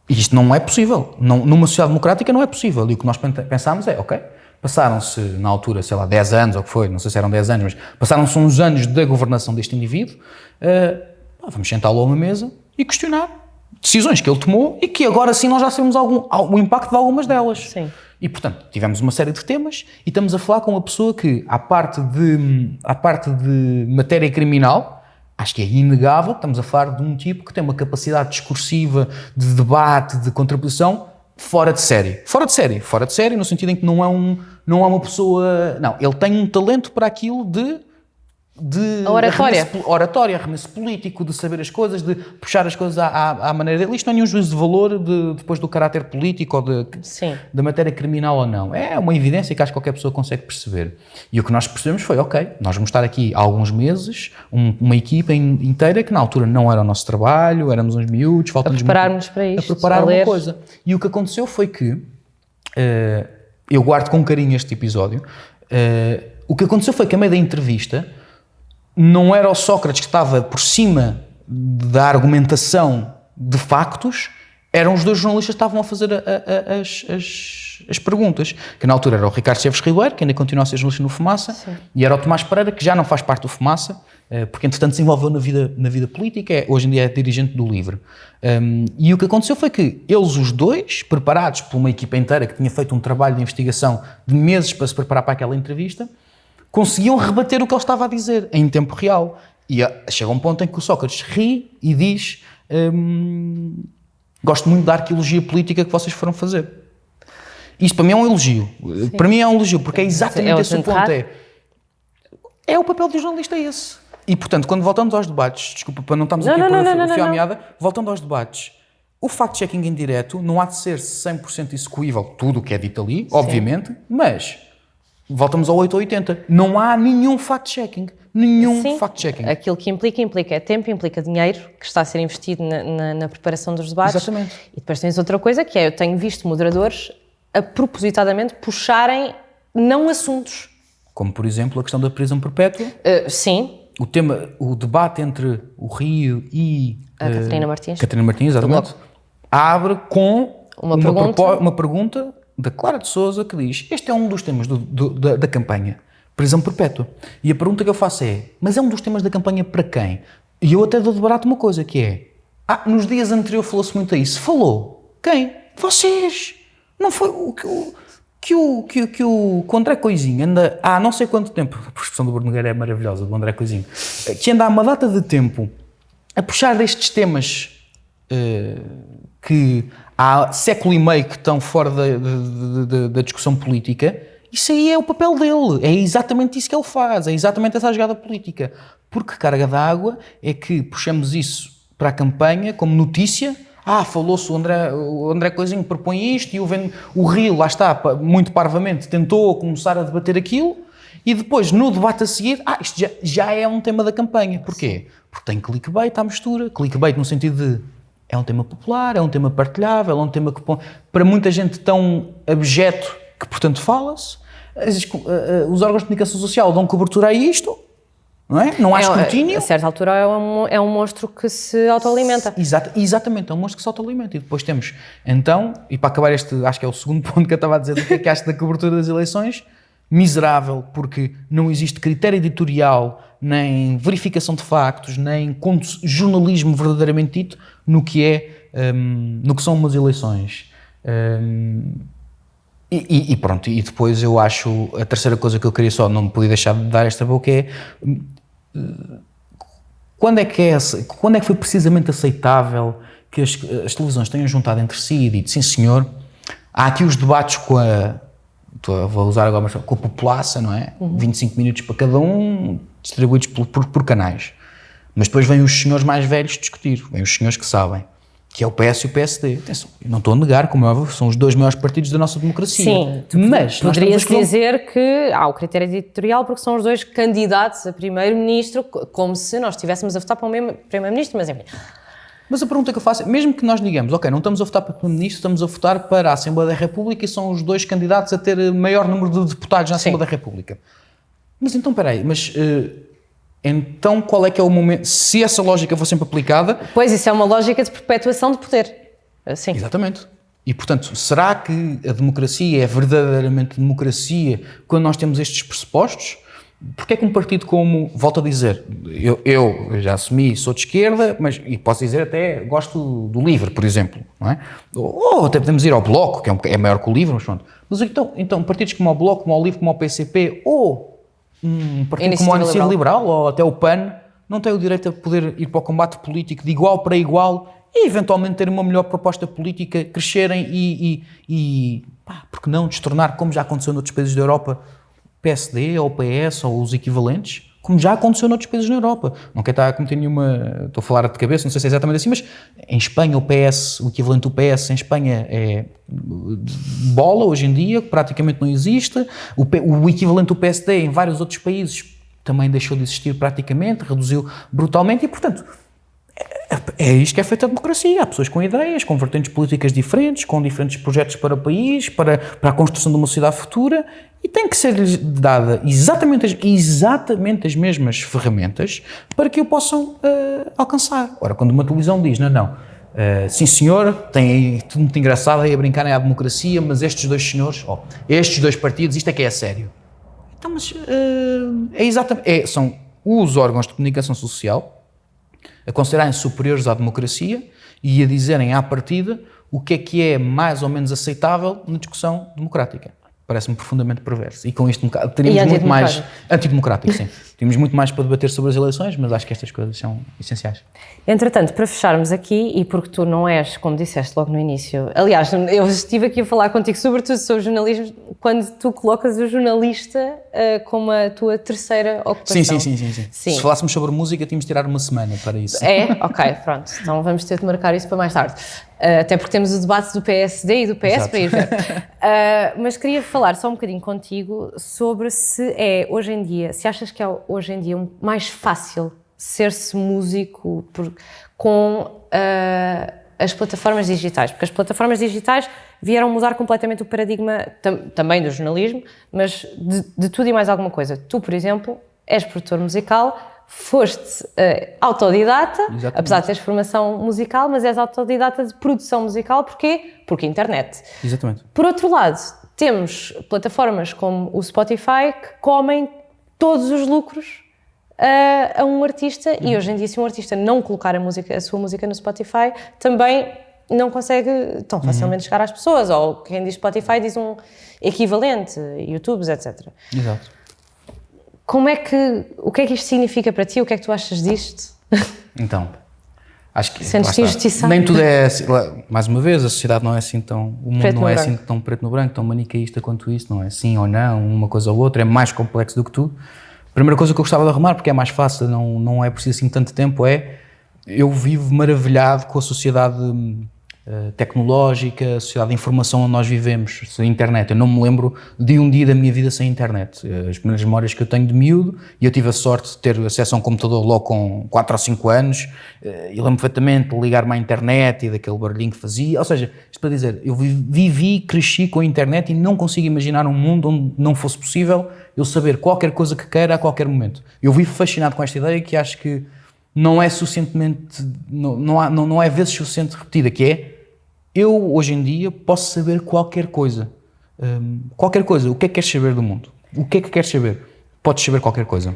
E isto não é possível. Não, numa sociedade democrática não é possível. E o que nós pensámos é, ok, passaram-se, na altura, sei lá, 10 anos ou o que foi, não sei se eram 10 anos, mas passaram-se uns anos da governação deste indivíduo, uh, vamos sentá-lo a uma mesa e questionar decisões que ele tomou e que agora sim nós já sabemos algum, o impacto de algumas delas. Sim. E, portanto, tivemos uma série de temas e estamos a falar com uma pessoa que, à parte de, à parte de matéria criminal, acho que é inegável, estamos a falar de um tipo que tem uma capacidade discursiva, de debate, de contribuição fora de série. Fora de série. Fora de série no sentido em que não é, um, não é uma pessoa... Não, ele tem um talento para aquilo de de oratória. Arremesso, oratória, arremesso político, de saber as coisas, de puxar as coisas à, à, à, maneira dele. Isto não é nenhum juízo de valor de, depois do caráter político ou de, da matéria criminal ou não. É uma evidência que acho que qualquer pessoa consegue perceber. E o que nós percebemos foi, ok, nós vamos estar aqui há alguns meses, um, uma equipa inteira que na altura não era o nosso trabalho, éramos uns miúdos, falta-nos... A preparar-nos para isto. A preparar a uma coisa. E o que aconteceu foi que, uh, eu guardo com carinho este episódio, uh, o que aconteceu foi que a meio da entrevista não era o Sócrates que estava por cima da argumentação de factos, eram os dois jornalistas que estavam a fazer a, a, as, as, as, perguntas. Que na altura era o Ricardo Chaves Ribeiro, que ainda continua a ser jornalista no Fumaça, Sim. e era o Tomás Pereira, que já não faz parte do Fumaça, eh, porque entretanto se envolveu na vida, na vida política, é, hoje em dia é dirigente do Livre. Um, e o que aconteceu foi que eles, os dois, preparados por uma equipa inteira que tinha feito um trabalho de investigação de meses para se preparar para aquela entrevista, conseguiam rebater o que ele estava a dizer em tempo real. E ah, chega um ponto em que o Sócrates ri e diz: hum, Gosto muito da arqueologia política que vocês foram fazer. Isto para mim é um elogio. Sim. Para mim é um elogio, porque é exatamente é esse o ponto. É, é o papel do jornalista é esse. E portanto, quando voltamos aos debates, desculpa para não estarmos não, aqui não, a pôr o fio à meada, voltando aos debates, o fact-checking em direto não há de ser 100% execuível tudo o que é dito ali, Sim. obviamente, mas voltamos ao 8 ou 80. Não há nenhum fact-checking. Nenhum fact-checking. Aquilo que implica, implica é tempo, implica dinheiro que está a ser investido na, na, na, preparação dos debates. Exatamente. E depois tens outra coisa que é, eu tenho visto moderadores a propositadamente puxarem não assuntos. Como, por exemplo, a questão da prisão perpétua. Uh, sim. O tema, o debate entre o Rio e... A uh, Catarina Martins. Catarina Martins, exatamente. Abre com uma, uma pergunta, uma pergunta da Clara de Souza que diz: Este é um dos temas do, do, da, da, campanha, prisão perpétua. E a pergunta que eu faço é: Mas é um dos temas da campanha para quem? E eu até dou de barato uma coisa que é: Ah, nos dias anteriores falou-se muito a isso. Falou? Quem? Vocês! Não foi o que o. Que o, que, que o, André Coisinho anda há não sei quanto tempo, a expressão do Bruno Nogueira é maravilhosa, do André Coisinho, que anda há uma data de tempo a puxar destes temas uh, que há século e meio que estão fora da, da, da, discussão política, isso aí é o papel dele, é exatamente isso que ele faz, é exatamente essa jogada política. Porque carga d'água é que puxamos isso para a campanha como notícia, ah, falou-se o André, o André Coisinho propõe isto e o, o Rio, lá está, muito parvamente, tentou começar a debater aquilo e depois, no debate a seguir, ah, isto já, já é um tema da campanha. Porquê? Porque tem clickbait à mistura. Clickbait no sentido de é um tema popular, é um tema partilhável, é um tema que para muita gente tão abjeto que, portanto, fala-se. Eh, eh, os órgãos de comunicação social dão cobertura a isto, não é? Não há é, escrutínio. A certa altura é um, é um monstro que se autoalimenta. Exato, exatamente, é um monstro que se autoalimenta. E depois temos, então, e para acabar este, acho que é o segundo ponto que eu estava a dizer do que é que acho da cobertura das eleições, miserável, porque não existe critério editorial, nem verificação de factos, nem jornalismo verdadeiramente dito no que é, um, no que são umas eleições. Um, e, e, pronto, e depois eu acho, a terceira coisa que eu queria só, não podia deixar de dar esta boca é, hum, quando é que, é, quando é que foi precisamente aceitável que as, as televisões tenham juntado entre si e dito, sim senhor, há aqui os debates com a, vou usar agora, com a população, não é? Uhum. 25 minutos para cada um, distribuídos por, por, por, canais. Mas depois vêm os senhores mais velhos discutir, vêm os senhores que sabem, que é o PS e o PSD. Atenção, não estou a negar, como é são os dois maiores partidos da nossa democracia. Sim, mas poderia-se dizer que há o critério editorial porque são os dois candidatos a primeiro-ministro, como se nós estivéssemos a votar para o primeiro-ministro, mas enfim. Mas a pergunta que eu faço é, mesmo que nós digamos, ok, não estamos a votar para o Primeiro-Ministro, estamos a votar para a Assembleia da República e são os dois candidatos a ter maior número de deputados na Assembleia Sim. da República. Mas então, peraí, mas uh, então qual é que é o momento, se essa lógica for sempre aplicada... Pois, isso é uma lógica de perpetuação de poder. Sim. Exatamente. E, portanto, será que a democracia é verdadeiramente democracia quando nós temos estes pressupostos? Porque é que um partido como, volto a dizer, eu, eu já assumi, sou de esquerda, mas, e posso dizer até, gosto do LIVRE, por exemplo, não é? Ou, até podemos ir ao Bloco, que é, um, é maior que o LIVRE, mas pronto. Mas então, então, partidos como o Bloco, como o LIVRE, como o PCP, ou um partido Iniciativa como a Iniciativa Liberal. Liberal, ou até o PAN, não têm o direito a poder ir para o combate político de igual para igual e eventualmente ter uma melhor proposta política, crescerem e, e, e pá, porque não, destornar, como já aconteceu noutros países da Europa, PSD ou PS ou os equivalentes, como já aconteceu noutros países na Europa. Não quero estar a cometer nenhuma. Estou a falar de cabeça, não sei se é exatamente assim, mas em Espanha o PS, o equivalente do PS em Espanha é bola hoje em dia, praticamente não existe. O, o equivalente do PSD em vários outros países também deixou de existir praticamente, reduziu brutalmente e, portanto é isto que é feita a democracia. Há pessoas com ideias, com vertentes políticas diferentes, com diferentes projetos para o país, para, para a construção de uma sociedade futura e tem que ser-lhes dada exatamente as, exatamente as mesmas ferramentas para que o possam uh, alcançar. Ora, quando uma televisão diz, não, não, uh, sim senhor, tem tudo muito engraçado aí a brincar à democracia, mas estes dois senhores, oh, estes dois partidos, isto é que é sério. Então, mas uh, é exatamente, é, são os órgãos de comunicação social a considerarem superiores à democracia e a dizerem à partida o que é que é mais ou menos aceitável na discussão democrática. Parece-me profundamente perverso. E com isto teríamos muito mais. Antidemocrático, sim. Tínhamos muito mais para debater sobre as eleições, mas acho que estas coisas são essenciais. Entretanto, para fecharmos aqui, e porque tu não és, como disseste logo no início, aliás, eu estive aqui a falar contigo sobretudo sobre jornalismo, quando tu colocas o jornalista uh, como a tua terceira ocupação. Sim, sim, sim, sim, sim. sim. Se falássemos sobre música, tínhamos de tirar uma semana para isso. É? Ok, pronto. Então vamos ter de marcar isso para mais tarde. Uh, até porque temos o debate do PSD e do PS Exato. para ir ver. Uh, mas queria falar só um bocadinho contigo sobre se é hoje em dia, se achas que é hoje em dia mais fácil ser-se músico por, com uh, as plataformas digitais, porque as plataformas digitais vieram mudar completamente o paradigma tam, também do jornalismo, mas de, de, tudo e mais alguma coisa. Tu, por exemplo, és produtor musical, foste uh, autodidata, Exatamente. apesar de teres formação musical, mas és autodidata de produção musical, porquê? Porque internet. Exatamente. Por outro lado, temos plataformas como o Spotify que comem todos os lucros a, a um artista uhum. e hoje em dia se um artista não colocar a, música, a sua música no Spotify também não consegue tão facilmente uhum. chegar às pessoas ou quem diz Spotify diz um equivalente, YouTubes, etc. Exato. Como é que, o que é que isto significa para ti? O que é que tu achas disto? Então, acho que Sentes injustiça? nem tudo é assim, mais uma vez, a sociedade não é assim tão, o mundo preto não é branco. assim tão preto no branco, tão manicaísta quanto isso, não é sim ou não, uma coisa ou outra, é mais complexo do que tudo. Primeira coisa que eu gostava de arrumar, porque é mais fácil, não, não é preciso assim tanto tempo, é eu vivo maravilhado com a sociedade tecnológica, a sociedade de informação onde nós vivemos, a internet. Eu não me lembro de um dia da minha vida sem internet. Uh, as primeiras memórias que eu tenho de miúdo, e eu tive a sorte de ter acesso a um computador logo com 4 ou 5 anos, uh, e lembro perfeitamente de ligar-me à internet e daquele barulhinho que fazia. Ou seja, isto para dizer, eu vivi, cresci com a internet e não consigo imaginar um mundo onde não fosse possível eu saber qualquer coisa que queira a qualquer momento. Eu vivo fascinado com esta ideia que acho que não é suficientemente, não, não, há, não, não é vezes suficiente repetida, que é, eu hoje em dia posso saber qualquer coisa. Um, qualquer coisa. O que é que queres saber do mundo? O que é que queres saber? Podes saber qualquer coisa.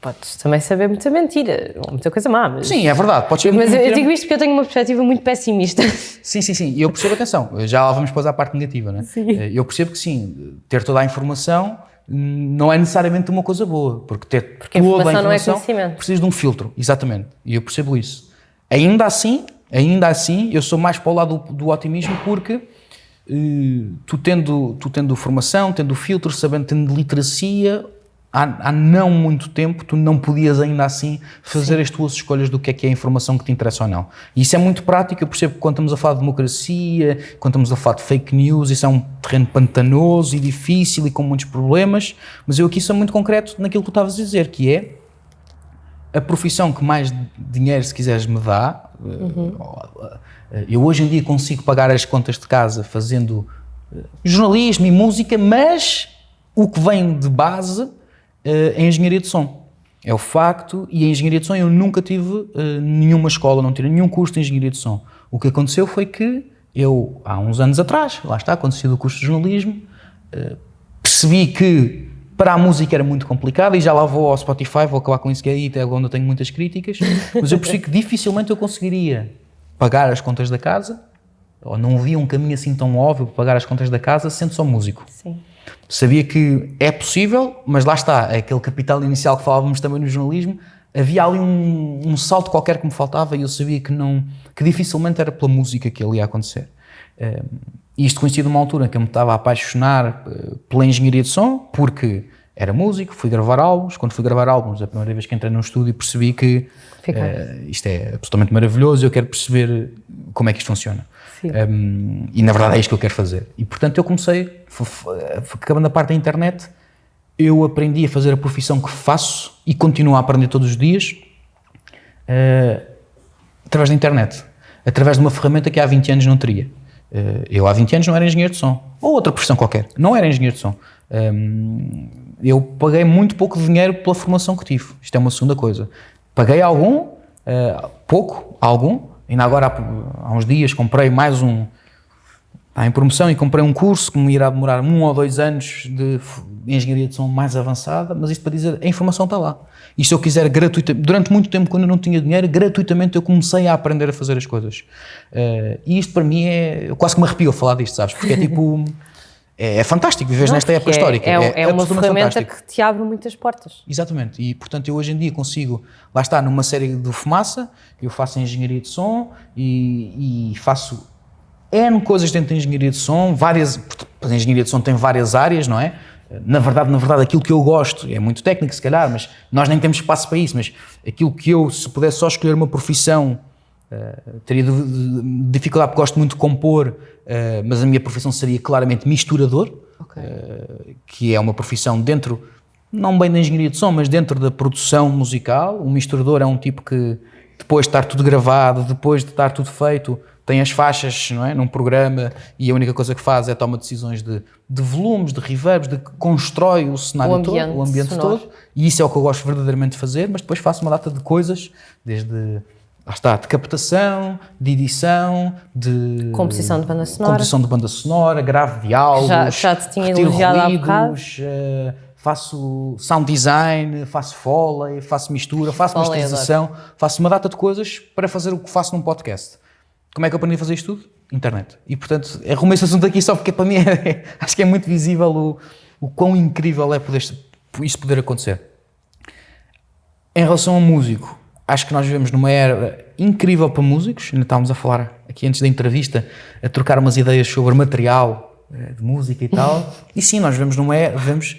Podes também saber muita mentira, muita coisa má. Mas... Sim, é verdade. Podes saber mas eu, eu digo isto porque eu tenho uma perspectiva muito pessimista. Sim, sim, sim. E eu percebo, atenção, já lá vamos depois à parte negativa, né? Sim. Eh, eu percebo que sim, ter toda a informação não é necessariamente uma coisa boa, porque ter porque toda a informação, a informação não é precisa de um filtro, exatamente, e eu percebo isso. Ainda assim, ainda assim, eu sou mais para o lado do, do otimismo porque uh, tu, tendo, tu tendo formação, tendo filtro, sabendo, tendo literacia, há, há, não muito tempo tu não podias ainda assim fazer Sim. as tuas escolhas do que é que é a informação que te interessa ou não. E isso é muito prático, eu percebo que quando estamos a falar de democracia, quando estamos a falar de fake news, isso é um terreno pantanoso e difícil e com muitos problemas, mas eu aqui sou muito concreto naquilo que tu estavas a dizer, que é a profissão que mais dinheiro, se quiseres, me dá. Uhum. Eu hoje em dia consigo pagar as contas de casa fazendo eh, jornalismo e música, mas o que vem de base uh, em engenharia de som. É o facto, e em engenharia de som eu nunca tive uh, nenhuma escola, não tive nenhum curso de engenharia de som. O que aconteceu foi que eu, há uns anos atrás, lá está, quando saí do curso de jornalismo, eh, percebi que para a música era muito complicado e já lá vou ao Spotify, vou acabar com isso que é aí, até onde eu tenho muitas críticas, mas eu percebi que dificilmente eu conseguiria pagar as contas da casa, ou não via um caminho assim tão óbvio para pagar as contas da casa sendo só músico. Sim. Sabia que é possível, mas lá está, é aquele capital inicial que falávamos também no jornalismo, havia ali um, um, salto qualquer que me faltava e eu sabia que não que dificilmente era pela música que ele ia acontecer. Um, isto coincidiu numa altura em que eu me estava a apaixonar uh, pela engenharia de som, porque era músico, fui gravar álbuns. Quando fui gravar álbuns, a primeira vez que entrei num estúdio, percebi que uh, isto é absolutamente maravilhoso e eu quero perceber como é que isto funciona. Um, e na verdade é isto que eu quero fazer. E portanto eu comecei, acabando a parte da internet, eu aprendi a fazer a profissão que faço e continuo a aprender todos os dias uh, através da internet, através de uma ferramenta que há 20 anos não teria. Uh, eu há 20 anos não era engenheiro de som, ou outra profissão qualquer, não era engenheiro de som. Um, eu paguei muito pouco dinheiro pela formação que tive, isto é uma segunda coisa. Paguei algum, uh, pouco, algum, ainda agora há, há uns dias comprei mais um, Está em promoção e comprei um curso que me irá demorar um ou dois anos de engenharia de som mais avançada, mas isto para dizer, a informação está lá. E se eu quiser gratuitamente, durante muito tempo quando eu não tinha dinheiro, gratuitamente eu comecei a aprender a fazer as coisas. Uh, e isto para mim é, eu quase que me arrepio a falar disto, sabes? Porque é tipo, é, é fantástico viver nesta época é, histórica. É, é, é uma ferramenta que te abre muitas portas. Exatamente. E portanto eu hoje em dia consigo, lá está, numa série de fumaça, eu faço engenharia de som e, e faço N coisas dentro da engenharia de som, várias, a engenharia de som tem várias áreas, não é? Na verdade, na verdade, aquilo que eu gosto, é muito técnico se calhar, mas nós nem temos espaço para isso, mas aquilo que eu, se pudesse só escolher uma profissão, uh, teria dificuldade porque gosto muito de compor, uh, mas a minha profissão seria claramente misturador, okay. uh, que é uma profissão dentro, não bem da engenharia de som, mas dentro da produção musical. Um misturador é um tipo que, depois de estar tudo gravado, depois de estar tudo feito, tem as faixas não é, num programa e a única coisa que faz é tomar decisões de, de volumes, de reverbs, de que constrói o cenário o todo, o ambiente sonoro. todo. E isso é o que eu gosto verdadeiramente de fazer, mas depois faço uma data de coisas, desde lá está, de captação, de edição, de composição de banda sonora, composição de banda sonora, grave diálogos, já, já te tinha elogiado ruídos, uh, faço sound design, faço foley, faço mistura, faço foley masterização, faço uma data de coisas para fazer o que faço num podcast. Como é que eu aprendi a fazer isto tudo? Internet. E, portanto, arrumei esse assunto aqui só porque para mim é, acho que é muito visível o, o quão incrível é poder, isso poder acontecer. Em relação ao músico, acho que nós vivemos numa era incrível para músicos, ainda estávamos a falar aqui antes da entrevista, a trocar umas ideias sobre material eh, de música e tal, e sim, nós vivemos numa, vivemos,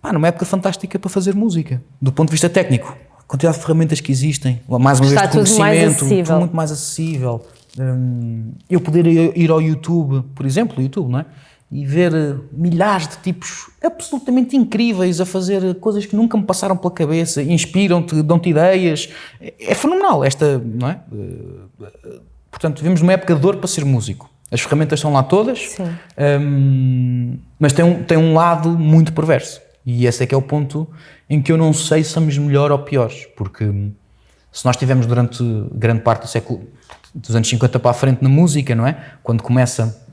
pá, numa época fantástica para fazer música, do ponto de vista técnico quantidade de ferramentas que existem, mais uma Está vez de conhecimento, tudo, tudo muito mais acessível. Um, eu poder ir ao YouTube, por exemplo, YouTube, não é? E ver eh, milhares de tipos absolutamente incríveis a fazer coisas que nunca me passaram pela cabeça, inspiram-te, dão-te ideias. É, é, fenomenal esta, não é? Uh, portanto, vivemos numa época de dor para ser músico. As ferramentas estão lá todas, um, mas tem um, tem um lado muito perverso. E esse é que é o ponto em que eu não sei se somos melhor ou piores, porque se nós tivemos durante grande parte do século dos anos 50 para a frente na música, não é? Quando começa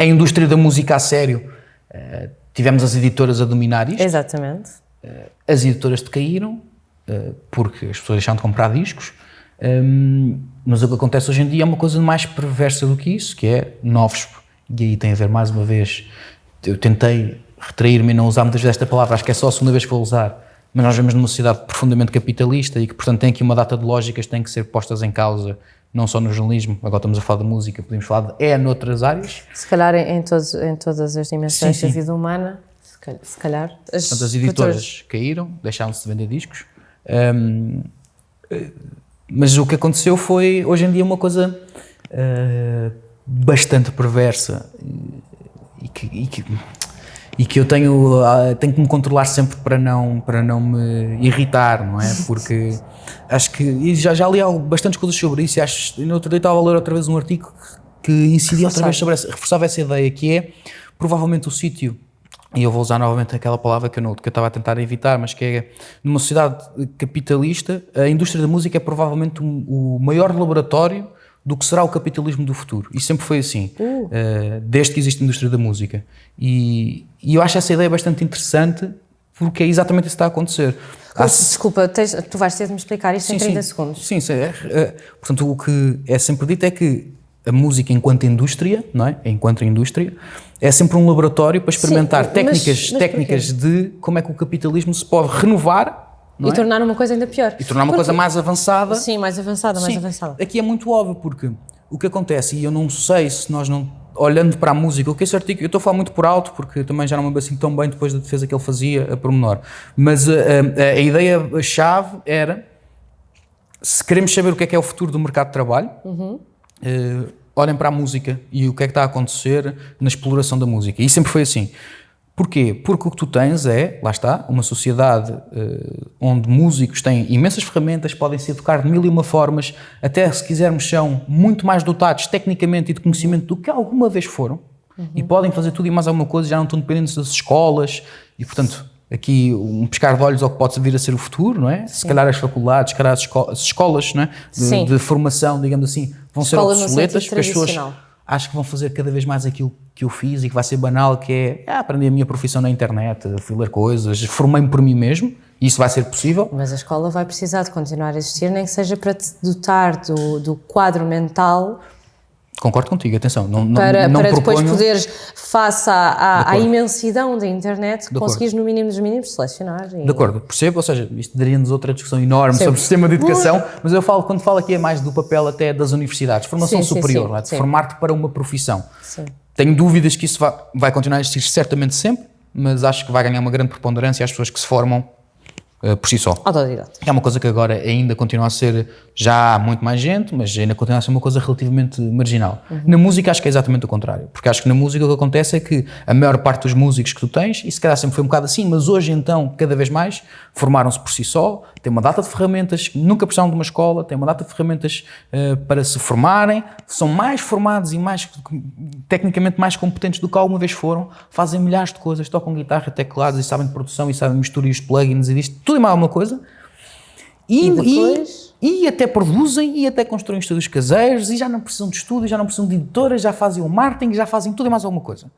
a indústria da música a sério, uh, tivemos as editoras a dominar isto. Exatamente. Uh, as editoras decaíram uh, porque as pessoas deixaram de comprar discos. Um, ehm, mas o que acontece hoje em dia é uma coisa mais perversa do que isso, que é novos. E aí tem a ver mais uma vez. Eu tentei retrair-me e não usar muitas vezes esta palavra, acho que é só a segunda vez que vou usar, mas nós vemos numa sociedade profundamente capitalista e que, portanto, tem aqui uma data de lógicas que têm que ser postas em causa, não só no jornalismo, agora estamos a falar de música, podemos falar de é noutras áreas. Se calhar em, todos, em todas as dimensões sim, sim. da vida humana, se calhar. Se calhar as, portanto, as editoras caíram, deixaram-se de vender discos, um, mas o que aconteceu foi, hoje em dia, uma coisa uh, bastante perversa e que, e que e que eu tenho, ah, tenho que me controlar sempre para não, para não me irritar, não é? Porque acho que, e já, já li bastantes coisas sobre isso e acho, no outro dia estava a ler outra vez um artigo que incidia outra vez sobre essa, reforçava essa ideia que é, provavelmente o sítio e eu vou usar novamente aquela palavra que eu, não, que eu estava a tentar evitar, mas que é numa sociedade capitalista, a indústria da música é provavelmente o maior laboratório do que será o capitalismo do futuro. E sempre foi assim, uh. Uh, desde que existe a indústria da música. E, e, eu acho essa ideia bastante interessante porque é exatamente isso que está a acontecer. Há... Desculpa, tens, tu vais ter de me explicar isto sim, em 30 sim, segundos. Sim, sim é, é, portanto, o que é sempre dito é que a música enquanto indústria, não é? Enquanto indústria, é sempre um laboratório para experimentar sim, técnicas, mas, mas técnicas de como é que o capitalismo se pode renovar e é? tornar uma coisa ainda pior. E tornar uma porque... coisa mais avançada. Sim, mais avançada, mais avançada. Aqui é muito óbvio, porque o que acontece, e eu não sei se nós não. Olhando para a música, o que esse artigo. Eu estou a falar muito por alto, porque também já não me assim tão bem depois da defesa que ele fazia a pormenor. Mas a, a, a ideia-chave era: se queremos saber o que é que é o futuro do mercado de trabalho, uhum. uh, olhem para a música e o que é que está a acontecer na exploração da música. E sempre foi assim. Porquê? Porque o que tu tens é, lá está, uma sociedade uh, onde músicos têm imensas ferramentas, podem se educar de mil e uma formas, até se quisermos são muito mais dotados tecnicamente e de conhecimento do que alguma vez foram, uhum. e podem fazer tudo e mais alguma coisa, já não estão dependentes das escolas, e portanto, aqui um pescar de olhos ao que pode vir a ser o futuro, não é? Sim. Se calhar as faculdades, se calhar as, esco as escolas não é? de, de, formação, digamos assim, vão Escola ser obsoletas, pessoas acho que vão fazer cada vez mais aquilo que eu fiz e que vai ser banal, que é ah, aprender a minha profissão na internet, fui ler coisas, formei-me por mim mesmo, e isso vai ser possível. Mas a escola vai precisar de continuar a existir, nem que seja para te dotar do, do quadro mental Concordo contigo, atenção. Não, para não, para depois poderes, face à, à, à imensidão da internet, conseguires no mínimo dos mínimos selecionar. E... De acordo, percebo, ou seja, isto daria-nos outra discussão enorme sim. sobre o sistema de educação, mas eu falo, quando falo aqui é mais do papel até das universidades, formação sim, superior, sim, é? de formar-te para uma profissão. Tenho dúvidas que isso vai, vai continuar a existir certamente sempre, mas acho que vai ganhar uma grande preponderância às pessoas que se formam uh, por si só. Autodidata. É uma coisa que agora ainda continua a ser, já há muito mais gente, mas ainda continua a ser uma coisa relativamente marginal. Uhum. Na música acho que é exatamente o contrário, porque acho que na música o que acontece é que a maior parte dos músicos que tu tens, e se calhar sempre foi um bocado assim, mas hoje então, cada vez mais, formaram-se por si só, têm uma data de ferramentas, nunca precisaram de uma escola, têm uma data de ferramentas uh, para se formarem, são mais formados e mais, tecnicamente mais competentes do que alguma vez foram, fazem milhares de coisas, tocam guitarra, teclados e sabem de produção e sabem misturar os plugins e disto, tudo e mais alguma coisa. E, e, depois... e, e, até produzem e até constroem estúdios caseiros e já não precisam de estúdios, já não precisam de editoras, já fazem o marketing, já fazem tudo e mais alguma coisa.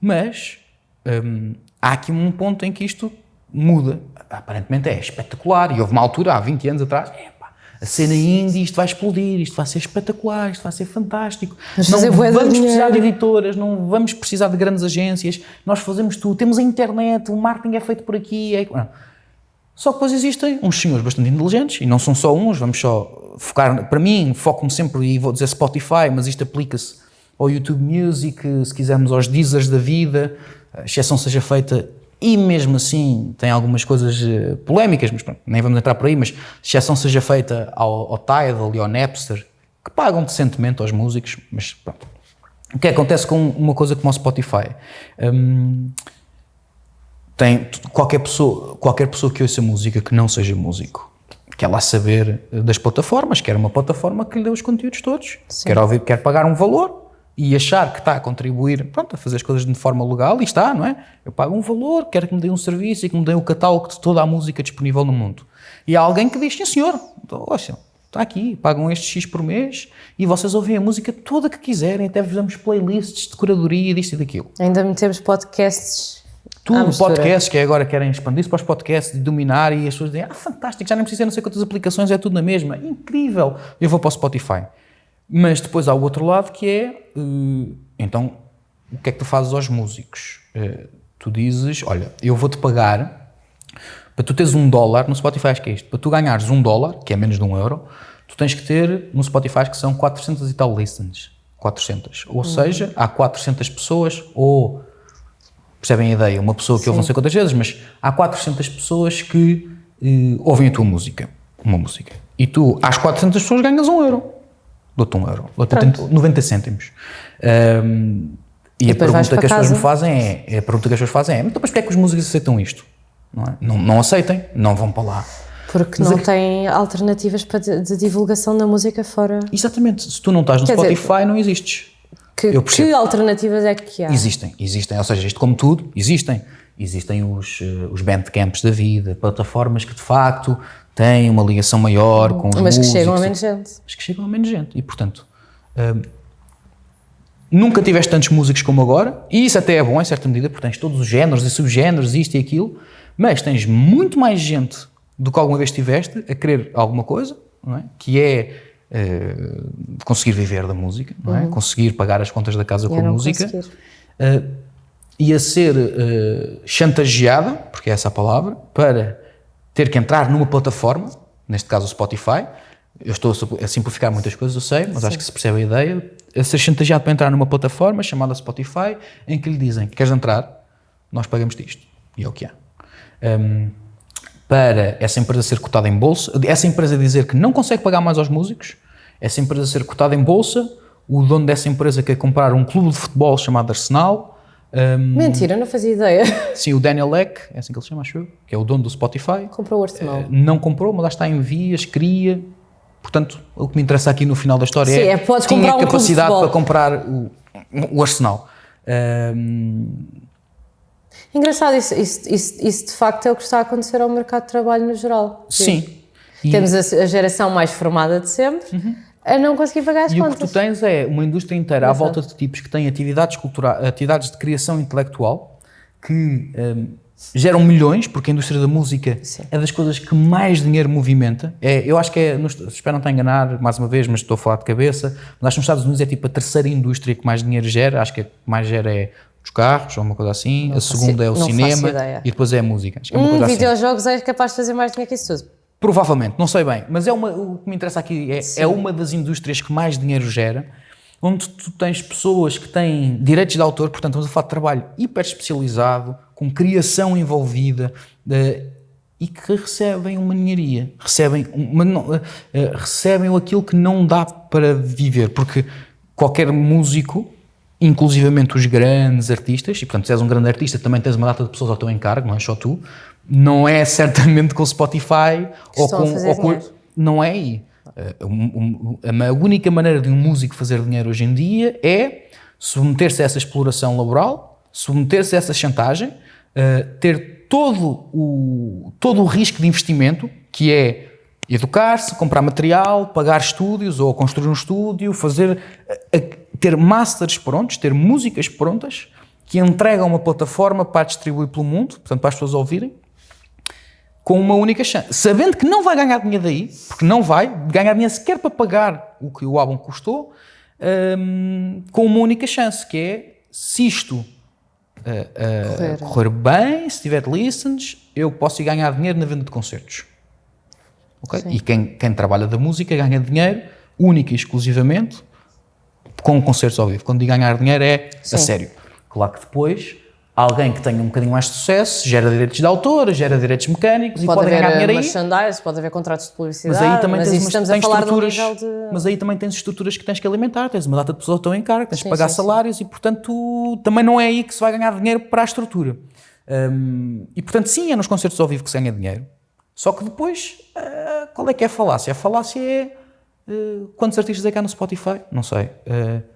Mas hum, há aqui um ponto em que isto muda. Aparentemente é espetacular. E houve uma altura, há 20 anos atrás, a cena indie, isto vai explodir, isto vai ser espetacular, isto vai ser fantástico. Mas não vamos precisar de editoras, não vamos precisar de grandes agências, nós fazemos tudo, temos a internet, o marketing é feito por aqui. É... Só que depois existem uns senhores bastante inteligentes, e não são só uns, vamos só focar, para mim, foco-me sempre, e vou dizer Spotify, mas isto aplica-se ao YouTube Music, se quisermos aos Deezers da vida, a exceção seja feita, e mesmo assim tem algumas coisas eh, polémicas, mas pronto, nem vamos entrar por aí, mas exceção seja feita ao, ao Tidal e ao Napster, que pagam decentemente aos músicos, mas pronto. O que acontece com uma coisa como o Spotify? Hum, tem qualquer pessoa, qualquer pessoa que ouça música que não seja músico, quer lá saber das plataformas, quer uma plataforma que lhe dê os conteúdos todos, quer ouvir, quer pagar um valor e achar que está a contribuir, pronto, a fazer as coisas de forma legal e está, não é? Eu pago um valor, quero que me dê um serviço e que me dê o catálogo de toda a música disponível no mundo. E há alguém que diz, sim senhor, ouça, está aqui, pagam este X por mês e vocês ouvem a música toda que quiserem, até vos damos playlists de curadoria disto e daquilo. Ainda metemos podcasts tudo, podcast, que agora querem expandir-se para os podcasts, dominar e as pessoas dizem, ah, fantástico, já nem precisa não sei quantas aplicações, é tudo na mesma, incrível. Eu vou para o Spotify. Mas depois há o outro lado que é, uh, então, o que é que tu fazes aos músicos? Uh, tu dizes, olha, eu vou-te pagar, para tu teres um dólar, no Spotify acho que é isto, para tu ganhares um dólar, que é menos de um euro, tu tens que ter no Spotify que são 400 e tal listens. 400. Ou uhum. seja, há 400 pessoas, ou Percebem a ideia? Uma pessoa que Sim. ouve não sei quantas vezes, mas há 400 pessoas que uh, ouvem a tua música. Uma música. E tu, às 400 pessoas, ganhas um euro. Dou-te um euro. Dou-te 90 cêntimos. Um, e, e a pergunta que as pessoas me fazem é, é, a pergunta que as pessoas fazem é, então, mas porquê é que os músicos aceitam isto? Não, é? não, não, aceitem, não vão para lá. Porque mas não é têm alternativas para de, de, divulgação da música fora. Exatamente. Se tu não estás no Quer Spotify, dizer, não existes. Que, que, alternativas é que há? Existem, existem. Ou seja, isto como tudo, existem. Existem os, eh, os bandcamps da vida, plataformas que de facto têm uma ligação maior com os Mas que chegam a menos gente. Mas que chegam a menos gente. E, portanto, hum, nunca tiveste tantos músicos como agora, e isso até é bom em certa medida, porque tens todos os géneros e subgéneros, isto e aquilo, mas tens muito mais gente do que alguma vez tiveste a querer alguma coisa, não é? que é uh, conseguir viver da música, é? Uhum. conseguir pagar as contas da casa com a música, uh, e a ser uh, chantageada, porque é essa a palavra, para ter que entrar numa plataforma, neste caso o Spotify, eu estou a simplificar muitas coisas, eu sei, mas Sim. acho que se percebe a ideia, a ser chantageado para entrar numa plataforma chamada Spotify, em que lhe dizem, queres entrar? Nós pagamos isto. E é o que há. Um, para essa empresa ser cotada em bolsa, essa empresa dizer que não consegue pagar mais aos músicos, essa empresa ser cotada em bolsa, o dono dessa empresa quer comprar um clube de futebol chamado Arsenal. Um, Mentira, não fazia ideia. Sim, o Daniel Eck, é assim que ele chama, acho eu, que é o dono do Spotify. Comprou o Arsenal. Uh, não comprou, mas lá está em vias, queria. Portanto, o que me interessa aqui no final da história Sim, é, é podes tinha um capacidade para comprar o, o Arsenal. Um, Engraçado, isso, isso, isso, isso, de facto é o que está a acontecer ao mercado de trabalho no geral. Sim. E... Temos a, a, geração mais formada de sempre uhum. A não conseguir pagar as e contas. E o que tu tens é uma indústria inteira Exato. à volta de tipos que têm atividades culturais, atividades de criação intelectual que um, geram milhões, porque a indústria da música Sim. é das coisas que mais dinheiro movimenta. É, eu acho que é, espero não estar a enganar mais uma vez, mas estou a falar de cabeça, mas acho que nos Estados Unidos é tipo a terceira indústria que mais dinheiro gera, acho que a que mais gera é dos carros, ou uma coisa assim. Não a segunda é o cinema e depois é a música. Acho que é uma hum, coisa assim. videojogos assim. é capaz de fazer mais dinheiro que isso tudo. Provavelmente, não sei bem, mas é uma, o que me interessa aqui é, é uma das indústrias que mais dinheiro gera, onde tu tens pessoas que têm direitos de autor, portanto estamos a falar de trabalho hiper especializado, com criação envolvida, de, e que recebem uma ninharia, recebem, uma, uh, recebem aquilo que não dá para viver, porque qualquer músico inclusivamente os grandes artistas, e portanto, se és um grande artista, também tens uma data de pessoas ao teu encargo, não é só tu, não é certamente com o Spotify ou com, ou com, Não é aí. A única maneira de um músico fazer dinheiro hoje em dia é submeter-se a essa exploração laboral, submeter-se a essa chantagem, ter todo o, todo o risco de investimento, que é educar-se, comprar material, pagar estúdios ou construir um estúdio, fazer ter masters prontos, ter músicas prontas que entregam uma plataforma para distribuir pelo mundo, portanto para as pessoas ouvirem, com uma única chance, sabendo que não vai ganhar dinheiro daí, porque não vai ganhar dinheiro sequer para pagar o que o álbum custou, um, com uma única chance, que é se isto uh, uh, correr. correr. bem, se tiver listens, eu posso ir ganhar dinheiro na venda de concertos. Okay? E quem, quem trabalha da música ganha dinheiro única e exclusivamente com concertos ao vivo. Quando digo ganhar dinheiro é Sim. a sério. Claro que depois alguém que tenha um bocadinho mais de sucesso gera direitos de autor, gera direitos mecânicos pode e pode ganhar dinheiro aí. merchandise, pode haver contratos de publicidade, mas aí também mas tens, umas, estamos tens a falar estruturas, de... mas aí também tens estruturas que tens que alimentar, tens uma data de pessoas que estão em cargo, tens sim, que pagar sim, salários sim. e portanto também não é aí que se vai ganhar dinheiro para a estrutura. Um, e portanto sim, é nos concertos ao vivo que se ganha dinheiro. Só que depois, uh, qual é que é a falácia? A falácia é uh, quantos artistas é que há no Spotify? Não sei. Uh,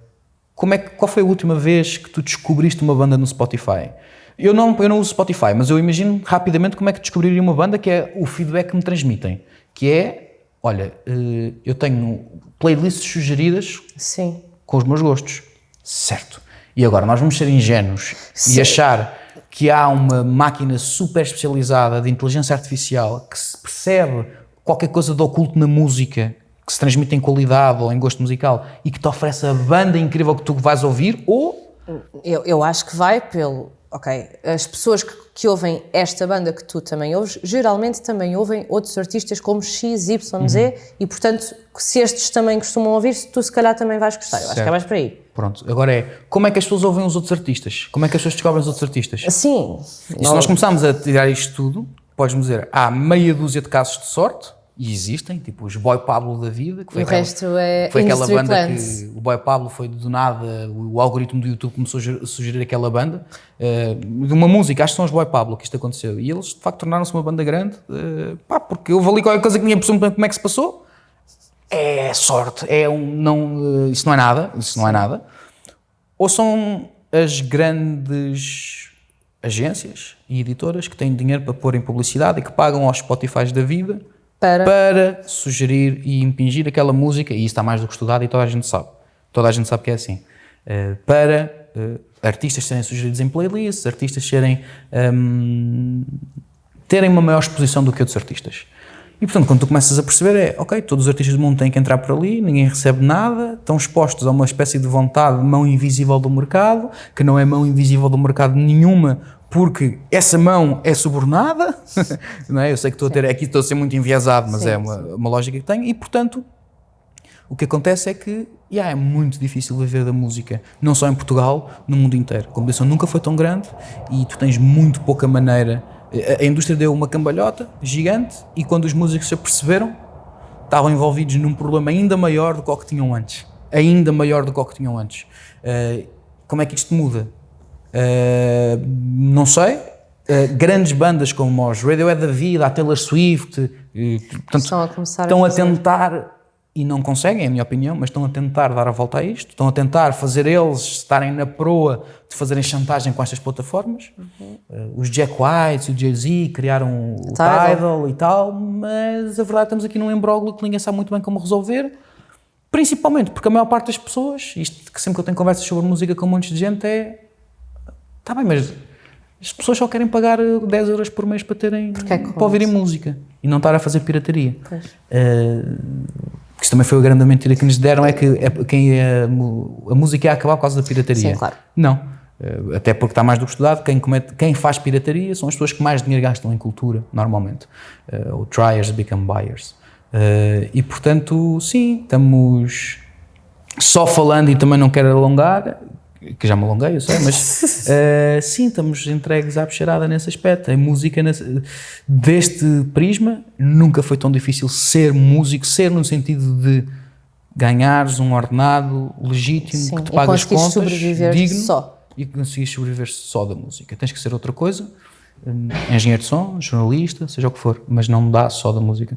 como é que, qual foi a última vez que tu descobriste uma banda no Spotify? Eu não, eu não uso Spotify, mas eu imagino rapidamente como é que descobriria uma banda, que é o feedback que me transmitem. Que é, olha, eh, eu tenho playlists sugeridas Sim. com os meus gostos. Certo. E agora, nós vamos ser ingênuos Sim. e achar que há uma máquina super especializada de inteligência artificial que se percebe qualquer coisa de oculto na música que se transmite em qualidade ou em gosto musical e que te oferece a banda incrível que tu vais ouvir, ou. Eu, eu acho que vai pelo. Ok, as pessoas que, que, ouvem esta banda que tu também ouves, geralmente também ouvem outros artistas como X, Y, Z, uhum. e portanto, se estes também costumam ouvir, tu se calhar também vais gostar. Eu certo. acho que é mais por aí. Pronto, agora é, como é que as pessoas ouvem os outros artistas? Como é que as pessoas descobrem os outros artistas? Sim. E se nós começarmos a tirar isto tudo, podes-me dizer, há meia dúzia de casos de sorte, e existem, tipo os Boy Pablo da vida, que foi, o aquela, resto é foi aquela banda plans. que o Boy Pablo foi do nada, o algoritmo do YouTube começou a sugerir aquela banda, uh, de uma música, acho que são os Boy Pablo que isto aconteceu, e eles de facto tornaram-se uma banda grande, uh, pá, porque houve ali qualquer coisa que ninguém percebeu como é que se passou, é sorte, é um, não, uh, isso não é nada, isso não é nada, ou são as grandes agências e editoras que têm dinheiro para pôr em publicidade e que pagam aos Spotify da vida para... para sugerir e impingir aquela música, e isso está mais do que estudado e toda a gente sabe. Toda a gente sabe que é assim. Uh, para uh, artistas serem sugeridos em playlists, artistas serem, um, terem uma maior exposição do que outros artistas. E portanto, quando tu começas a perceber, é ok, todos os artistas do mundo têm que entrar por ali, ninguém recebe nada, estão expostos a uma espécie de vontade, mão invisível do mercado, que não é mão invisível do mercado nenhuma, porque essa mão é subornada, não é? Eu sei que estou a ter, aqui estou a ser muito enviesado, mas sim, é uma, uma, lógica que tenho, e portanto, o que acontece é que yeah, é muito difícil viver da música, não só em Portugal, no mundo inteiro. A competição nunca foi tão grande e tu tens muito pouca maneira a indústria deu uma cambalhota gigante e quando os músicos se aperceberam, estavam envolvidos num problema ainda maior do que o que tinham antes. Ainda maior do que o que tinham antes. Uh, como é que isto muda? Uh, não sei. Uh, grandes bandas como os Radiohead da vida, a Taylor Swift, portanto, estão a, estão a, a tentar e não conseguem, é a minha opinião, mas estão a tentar dar a volta a isto, estão a tentar fazer eles estarem na proa de fazerem chantagem com estas plataformas. Uhum. Uh, os Jack White e o Jay-Z criaram o Tidal. Tidal e tal, mas a verdade estamos aqui num embróglio que ninguém sabe muito bem como resolver, principalmente porque a maior parte das pessoas, isto que sempre que eu tenho conversas sobre música com um monte de gente é, está bem, mas as pessoas só querem pagar 10 euros por mês para terem, é para ouvirem música e não estar a fazer pirataria. Uh, que isso também foi a grande mentira que nos deram, é que é, quem é, a música ia acabar por causa da pirataria. Sim, claro. Não. Eh, até porque está mais do que estudado, quem, comete, quem faz pirataria são as pessoas que mais dinheiro gastam em cultura, normalmente. Uh, ou triers become buyers. Uh, e portanto, sim, estamos só falando e também não quero alongar, que já me alonguei, eu sei, mas uh, sim, estamos entregues à bexarada nesse aspecto. A música, nesse, deste prisma, nunca foi tão difícil ser músico, ser no sentido de ganhares um ordenado legítimo, sim, que te pagas contas, sobreviver digno, só. e que conseguires sobreviver só da música. Tens que ser outra coisa, hum, engenheiro de som, jornalista, seja o que for, mas não dá só da música.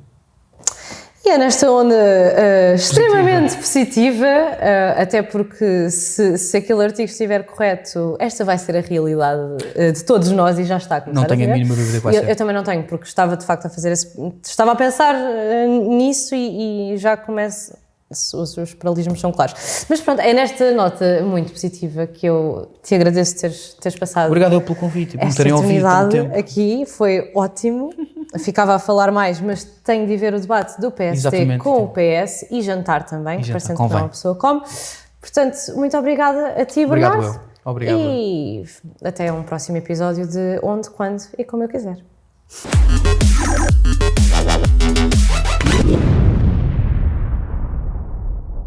E é nesta onda uh, extremamente positiva, uh, até porque se, se aquele artigo estiver correto, esta vai ser a realidade uh, de todos nós e já está a começar Não tenho a, a mínima dúvida que vai eu. Eu também não tenho, porque estava de facto a fazer esse, estava a pensar nisso e, e já começo os, os paralelismos são claros. Mas pronto, é nesta nota muito positiva que eu te agradeço teres, teres passado. Obrigado pelo convite, por terem ouvido tempo. aqui, foi ótimo. Ficava a falar mais, mas tenho de ver o debate do PST Exatamente, com o PS e jantar também, e que não é uma pessoa come. Portanto, muito obrigada a ti, Obrigado, Bernardo. Eu. Obrigado. E até um próximo episódio de Onde, Quando e Como Eu Quiser.